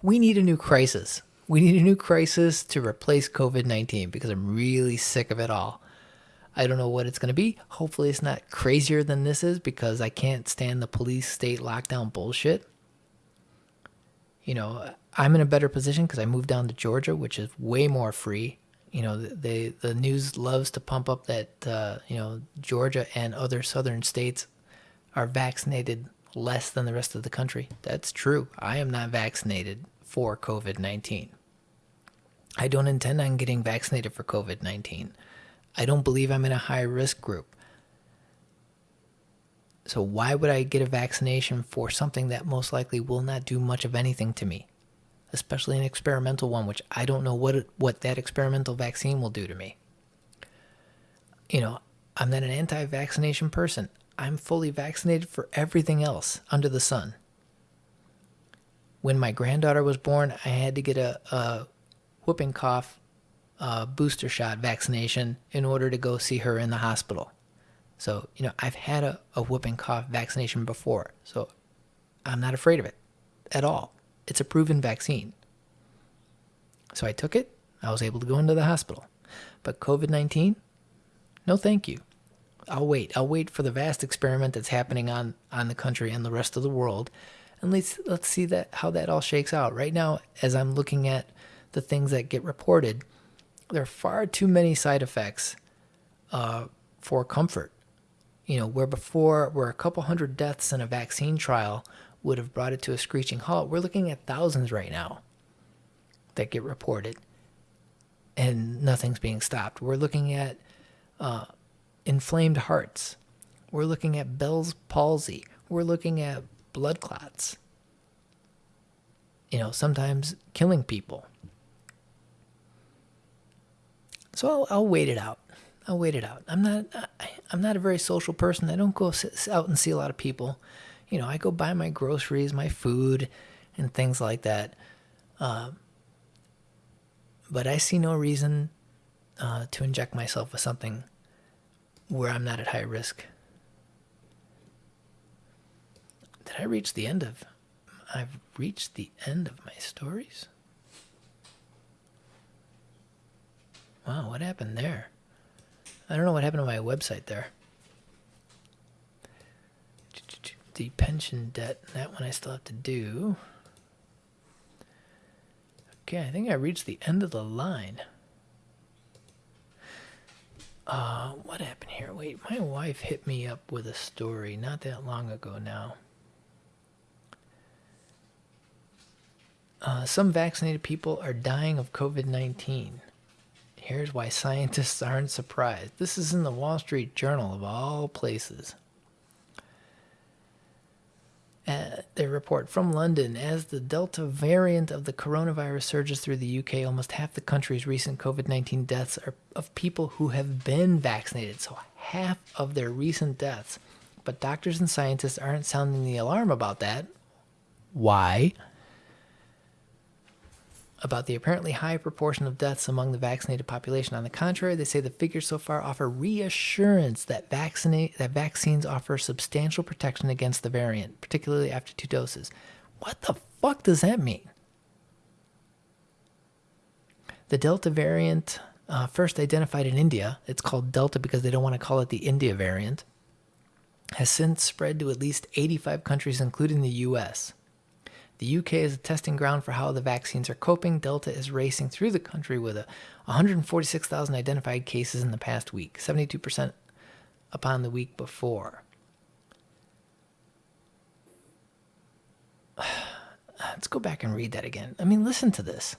we need a new crisis. We need a new crisis to replace COVID 19 because I'm really sick of it all. I don't know what it's going to be. Hopefully, it's not crazier than this is because I can't stand the police state lockdown bullshit. You know, I'm in a better position because I moved down to Georgia, which is way more free. You know, they the news loves to pump up that uh, you know Georgia and other southern states are vaccinated less than the rest of the country. That's true. I am not vaccinated for COVID 19. I don't intend on getting vaccinated for COVID 19. I don't believe I'm in a high risk group. So why would I get a vaccination for something that most likely will not do much of anything to me? Especially an experimental one, which I don't know what what that experimental vaccine will do to me. You know, I'm not an anti-vaccination person. I'm fully vaccinated for everything else under the sun. When my granddaughter was born, I had to get a, a whooping cough uh, booster shot vaccination in order to go see her in the hospital. So, you know, I've had a, a whooping cough vaccination before, so I'm not afraid of it at all. It's a proven vaccine. So I took it. I was able to go into the hospital. But COVID 19, no thank you. I'll wait. I'll wait for the vast experiment that's happening on, on the country and the rest of the world. And let's let's see that how that all shakes out. Right now, as I'm looking at the things that get reported, there are far too many side effects uh, for comfort. You know, where before where a couple hundred deaths in a vaccine trial would have brought it to a screeching halt, we're looking at thousands right now that get reported, and nothing's being stopped. We're looking at uh, inflamed hearts. We're looking at Bell's palsy. We're looking at blood clots. You know, sometimes killing people. So I'll, I'll wait it out. I'll wait it out. I'm not I, am not a very social person. I don't go out and see a lot of people. You know, I go buy my groceries, my food, and things like that. Uh, but I see no reason uh, to inject myself with something where I'm not at high risk. Did I reach the end of? I've reached the end of my stories. Wow, what happened there? I don't know what happened to my website there. The pension debt, that one I still have to do. Okay, I think I reached the end of the line. Uh, what happened here? Wait, my wife hit me up with a story not that long ago now. Uh, some vaccinated people are dying of COVID 19. Here's why scientists aren't surprised. This is in the Wall Street Journal of all places. Uh, they report from London as the Delta variant of the coronavirus surges through the UK, almost half the country's recent COVID 19 deaths are of people who have been vaccinated. So, half of their recent deaths. But doctors and scientists aren't sounding the alarm about that. Why? About the apparently high proportion of deaths among the vaccinated population. On the contrary, they say the figures so far offer reassurance that vaccinate that vaccines offer substantial protection against the variant, particularly after two doses. What the fuck does that mean? The Delta variant, uh, first identified in India, it's called Delta because they don't want to call it the India variant, has since spread to at least 85 countries, including the US. The UK is a testing ground for how the vaccines are coping. Delta is racing through the country with a 146,000 identified cases in the past week, 72% upon the week before. Let's go back and read that again. I mean, listen to this.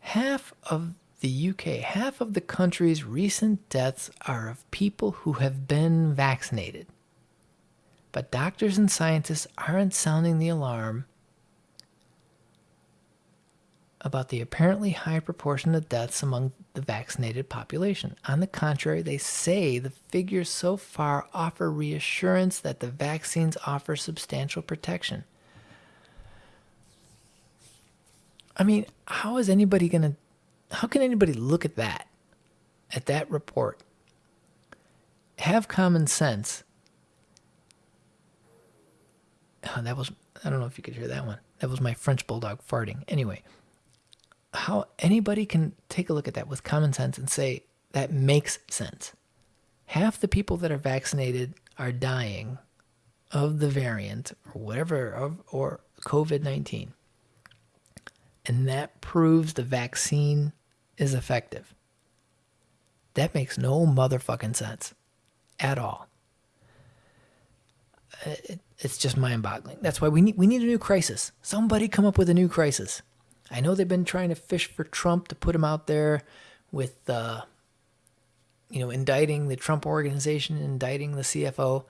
Half of the UK, half of the country's recent deaths are of people who have been vaccinated. But doctors and scientists aren't sounding the alarm about the apparently high proportion of deaths among the vaccinated population. On the contrary, they say the figures so far offer reassurance that the vaccines offer substantial protection. I mean, how is anybody going to, how can anybody look at that, at that report, have common sense? Oh, that was, I don't know if you could hear that one. That was my French bulldog farting. Anyway, how anybody can take a look at that with common sense and say that makes sense. Half the people that are vaccinated are dying of the variant or whatever, of, or COVID 19 and that proves the vaccine is effective. That makes no motherfucking sense at all. It's just mind-boggling. That's why we need we need a new crisis. Somebody come up with a new crisis. I know they've been trying to fish for Trump to put him out there with uh, you know indicting the Trump organization, indicting the CFO,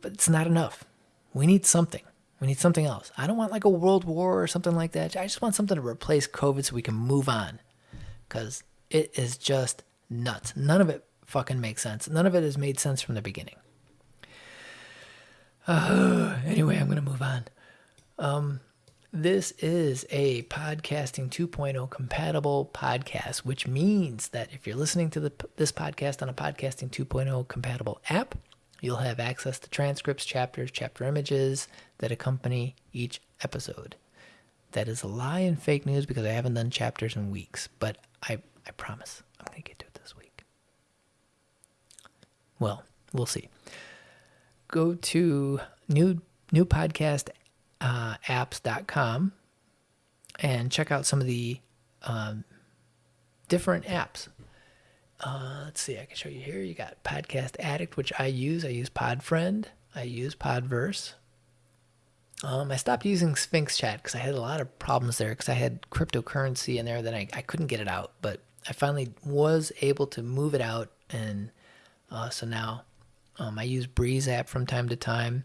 but it's not enough. We need something. We need something else. I don't want like a world war or something like that. I just want something to replace COVID so we can move on. Because it is just nuts. None of it fucking makes sense. None of it has made sense from the beginning. Uh, anyway, I'm going to move on. Um, this is a podcasting 2.0 compatible podcast, which means that if you're listening to the, this podcast on a podcasting 2.0 compatible app, You'll have access to transcripts, chapters, chapter images that accompany each episode. That is a lie and fake news because I haven't done chapters in weeks, but I, I promise I'm going to get to it this week. Well, we'll see. Go to new newpodcastapps.com uh, and check out some of the um, different apps uh, let's see, I can show you here. You got Podcast Addict, which I use. I use Podfriend. I use Podverse. Um, I stopped using Sphinx Chat because I had a lot of problems there because I had cryptocurrency in there that I, I couldn't get it out. But I finally was able to move it out. And uh, so now um, I use Breez app from time to time.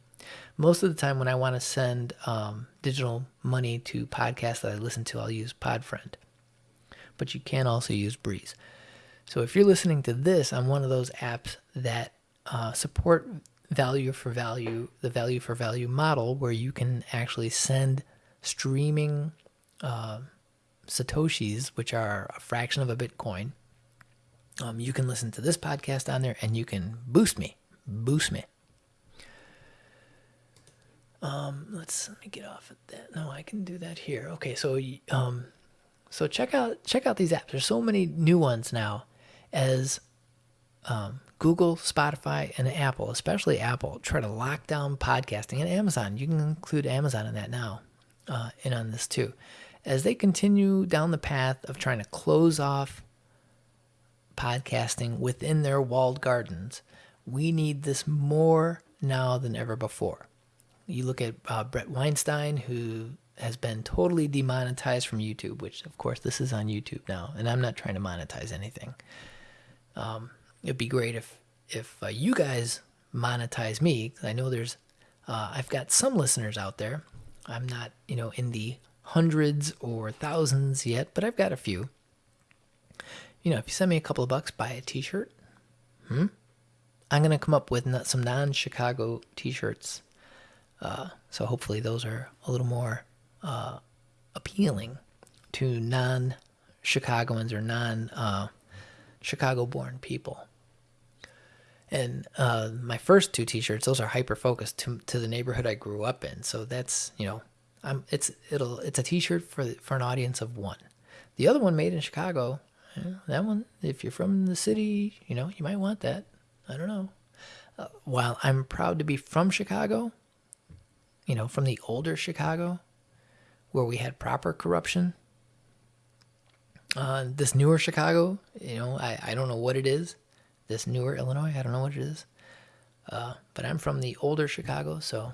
Most of the time, when I want to send um, digital money to podcasts that I listen to, I'll use Podfriend. But you can also use Breez. So if you're listening to this on one of those apps that uh, support value for value, the value for value model, where you can actually send streaming uh, satoshis, which are a fraction of a Bitcoin. Um, you can listen to this podcast on there, and you can boost me, boost me. Um, let's let me get off of that. No, I can do that here. Okay, so um, so check out check out these apps. There's so many new ones now as um, Google, Spotify, and Apple, especially Apple, try to lock down podcasting, and Amazon, you can include Amazon in that now, uh, in on this too, as they continue down the path of trying to close off podcasting within their walled gardens. We need this more now than ever before. You look at uh, Bret Weinstein, who has been totally demonetized from YouTube, which, of course, this is on YouTube now, and I'm not trying to monetize anything. Um, it'd be great if if uh, you guys monetize me. I know there's uh, I've got some listeners out there. I'm not you know in the hundreds or thousands yet, but I've got a few. you know, if you send me a couple of bucks, buy a T-shirt. Hmm. I'm gonna come up with some non-Chicago T-shirts. Uh, so hopefully those are a little more uh, appealing to non-Chicagoans or non-Chicago-born people. And uh, my first two T-shirts, those are hyper focused to to the neighborhood I grew up in. So that's you know, I'm it's it'll it's a T-shirt for for an audience of one. The other one made in Chicago, yeah, that one, if you're from the city, you know, you might want that. I don't know. Uh, while I'm proud to be from Chicago, you know, from the older Chicago, where we had proper corruption. Uh, this newer Chicago, you know, I, I don't know what it is. This newer Illinois, I don't know what it is. Uh, but I'm from the older Chicago, so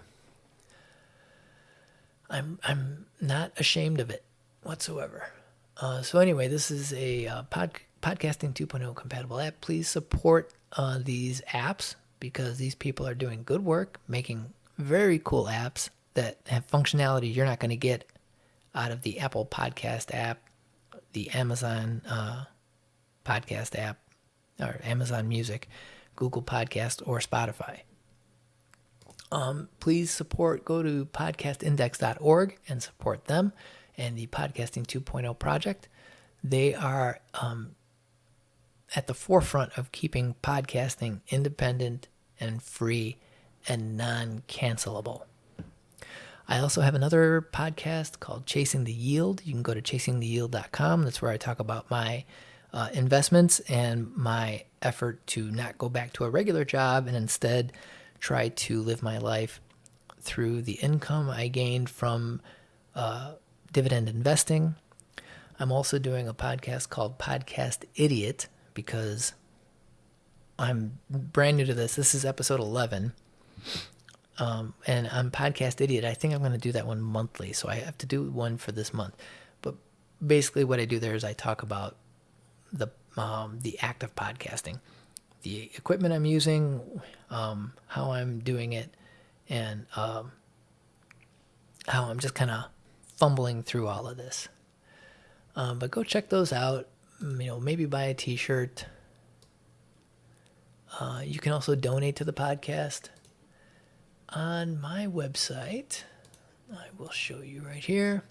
I'm I'm not ashamed of it whatsoever. Uh, so anyway, this is a uh, pod, podcasting 2.0 compatible app. Please support uh, these apps because these people are doing good work, making very cool apps that have functionality you're not going to get out of the Apple Podcast app, the Amazon uh, Podcast app, or Amazon Music, Google Podcast, or Spotify. Um, please support, go to podcastindex.org and support them and the Podcasting 2.0 project. They are um, at the forefront of keeping podcasting independent and free and non cancelable. I also have another podcast called Chasing the Yield. You can go to chasingtheyield.com. That's where I talk about my uh, investments and my effort to not go back to a regular job and instead try to live my life through the income I gained from uh, dividend investing. I'm also doing a podcast called Podcast Idiot because I'm brand new to this. This is episode 11. Um, and I'm Podcast Idiot. I think I'm going to do that one monthly. So I have to do one for this month. But basically, what I do there is I talk about the um, the act of podcasting, the equipment I'm using, um, how I'm doing it, and um, how I'm just kind of fumbling through all of this. Um, but go check those out. You know, maybe buy a T-shirt. Uh, you can also donate to the podcast on my website. I will show you right here.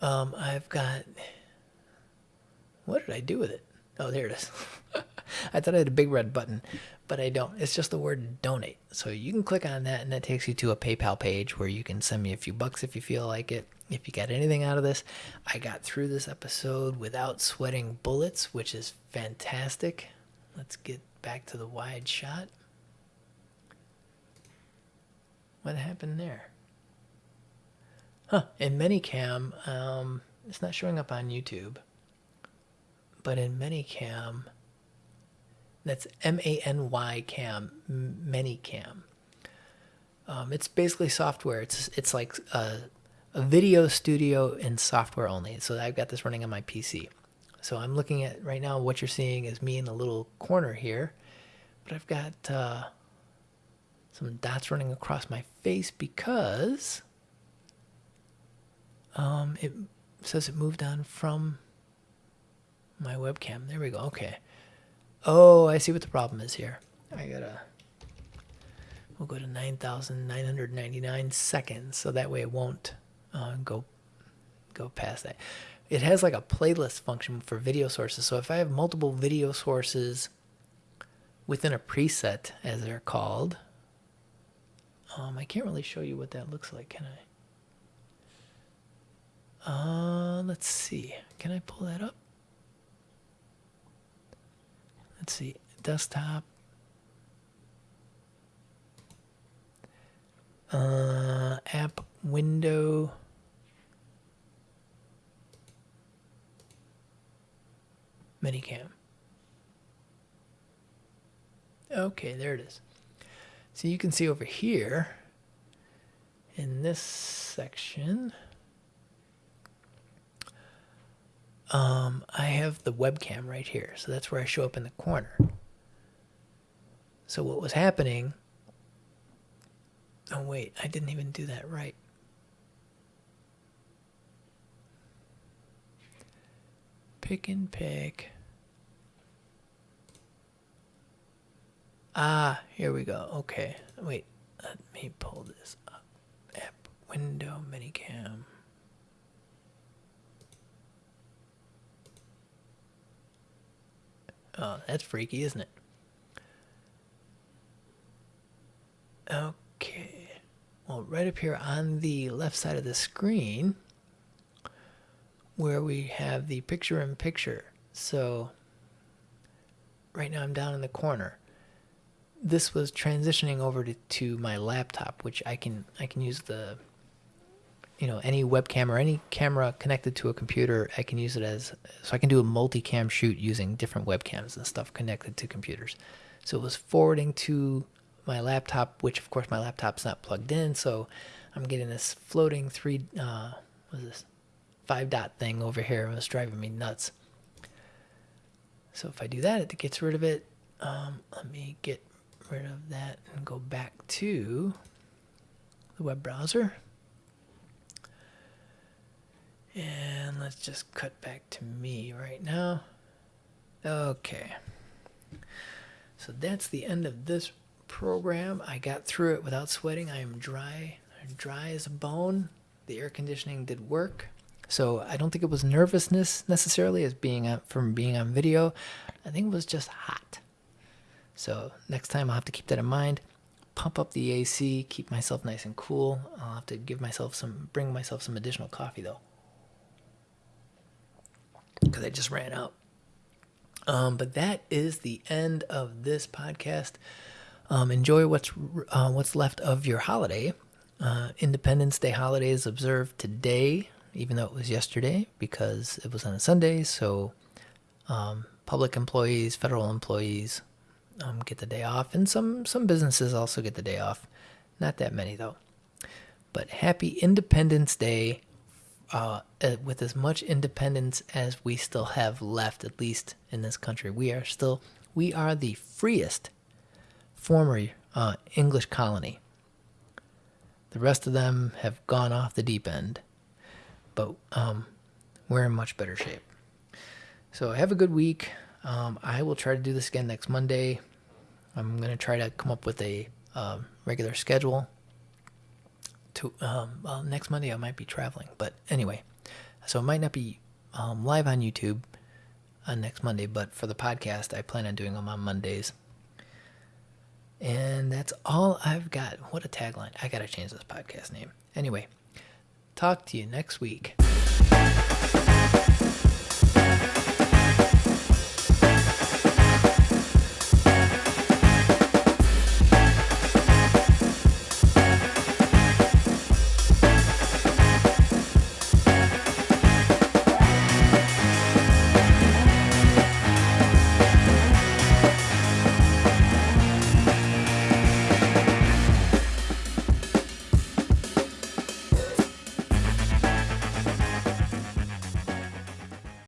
Um, I've got. What did I do with it? Oh, there it is. I thought I had a big red button, but I don't. It's just the word donate. So you can click on that, and that takes you to a PayPal page where you can send me a few bucks if you feel like it. If you got anything out of this, I got through this episode without sweating bullets, which is fantastic. Let's get back to the wide shot. What happened there? Huh. In ManyCam, um, it's not showing up on YouTube. But in ManyCam, that's M A N Y Cam, ManyCam. Um, it's basically software. It's it's like a, a video studio and software only. So I've got this running on my PC. So I'm looking at right now. What you're seeing is me in the little corner here, but I've got uh, some dots running across my face because um, it says it moved on from my webcam. There we go. Okay. Oh, I see what the problem is here. I gotta. We'll go to 9,999 seconds, so that way it won't uh, go go past that. It has like a playlist function for video sources. So if I have multiple video sources within a preset, as they're called, um, I can't really show you what that looks like, can I? Uh, let's see. Can I pull that up? Let's see. Desktop. Uh, app window. ManyCam. Okay, there it is. So you can see over here in this section, um, I have the webcam right here. So that's where I show up in the corner. So what was happening? Oh, wait, I didn't even do that right. pick and pick. Ah, here we go. Okay. Wait. Let me pull this up. App window ManyCam. Oh, that's freaky, isn't it? Okay. Well, right up here on the left side of the screen, where we have the picture in picture. So, right now I'm down in the corner. This was transitioning over to, to my laptop, which I can I can use the you know any webcam or any camera connected to a computer i can use it as so i can do a multicam shoot using different webcams and stuff connected to computers. So it was forwarding to my laptop which of course my laptop's not plugged in so i'm getting this floating three uh this five dot thing over here it was driving me nuts. So if i do that it gets rid of it. Um, let me get rid of that and go back to the web browser and let's just cut back to me right now. Okay. So that's the end of this program. I got through it without sweating. I am dry, dry as a bone. The air conditioning did work. So I don't think it was nervousness necessarily as being on, from being on video. I think it was just hot. So next time I'll have to keep that in mind. Pump up the AC, keep myself nice and cool. I'll have to give myself some, bring myself some additional coffee though because I just ran out. Um, but that is the end of this podcast. Um, enjoy what's uh, what's left of your holiday. Uh, Independence Day holiday is observed today, even though it was yesterday because it was on a Sunday. So, um, public employees, federal employees, um, get the day off, and some some businesses also get the day off. Not that many though. But happy Independence Day uh, uh, with as much independence as we still have left, at least in this country, we are still we are the freest former uh, English colony. The rest of them have gone off the deep end, but um, we're in much better shape. So have a good week. Um, I will try to do this again next Monday. I'm gonna try to come up with a um, regular schedule to um, well, next Monday I might be traveling, but anyway, so it might not be um, live on YouTube on next Monday, but for the podcast, I plan on doing them on Mondays. And that's all I've got. What a tagline! I gotta change this podcast name. Anyway, talk to you next week.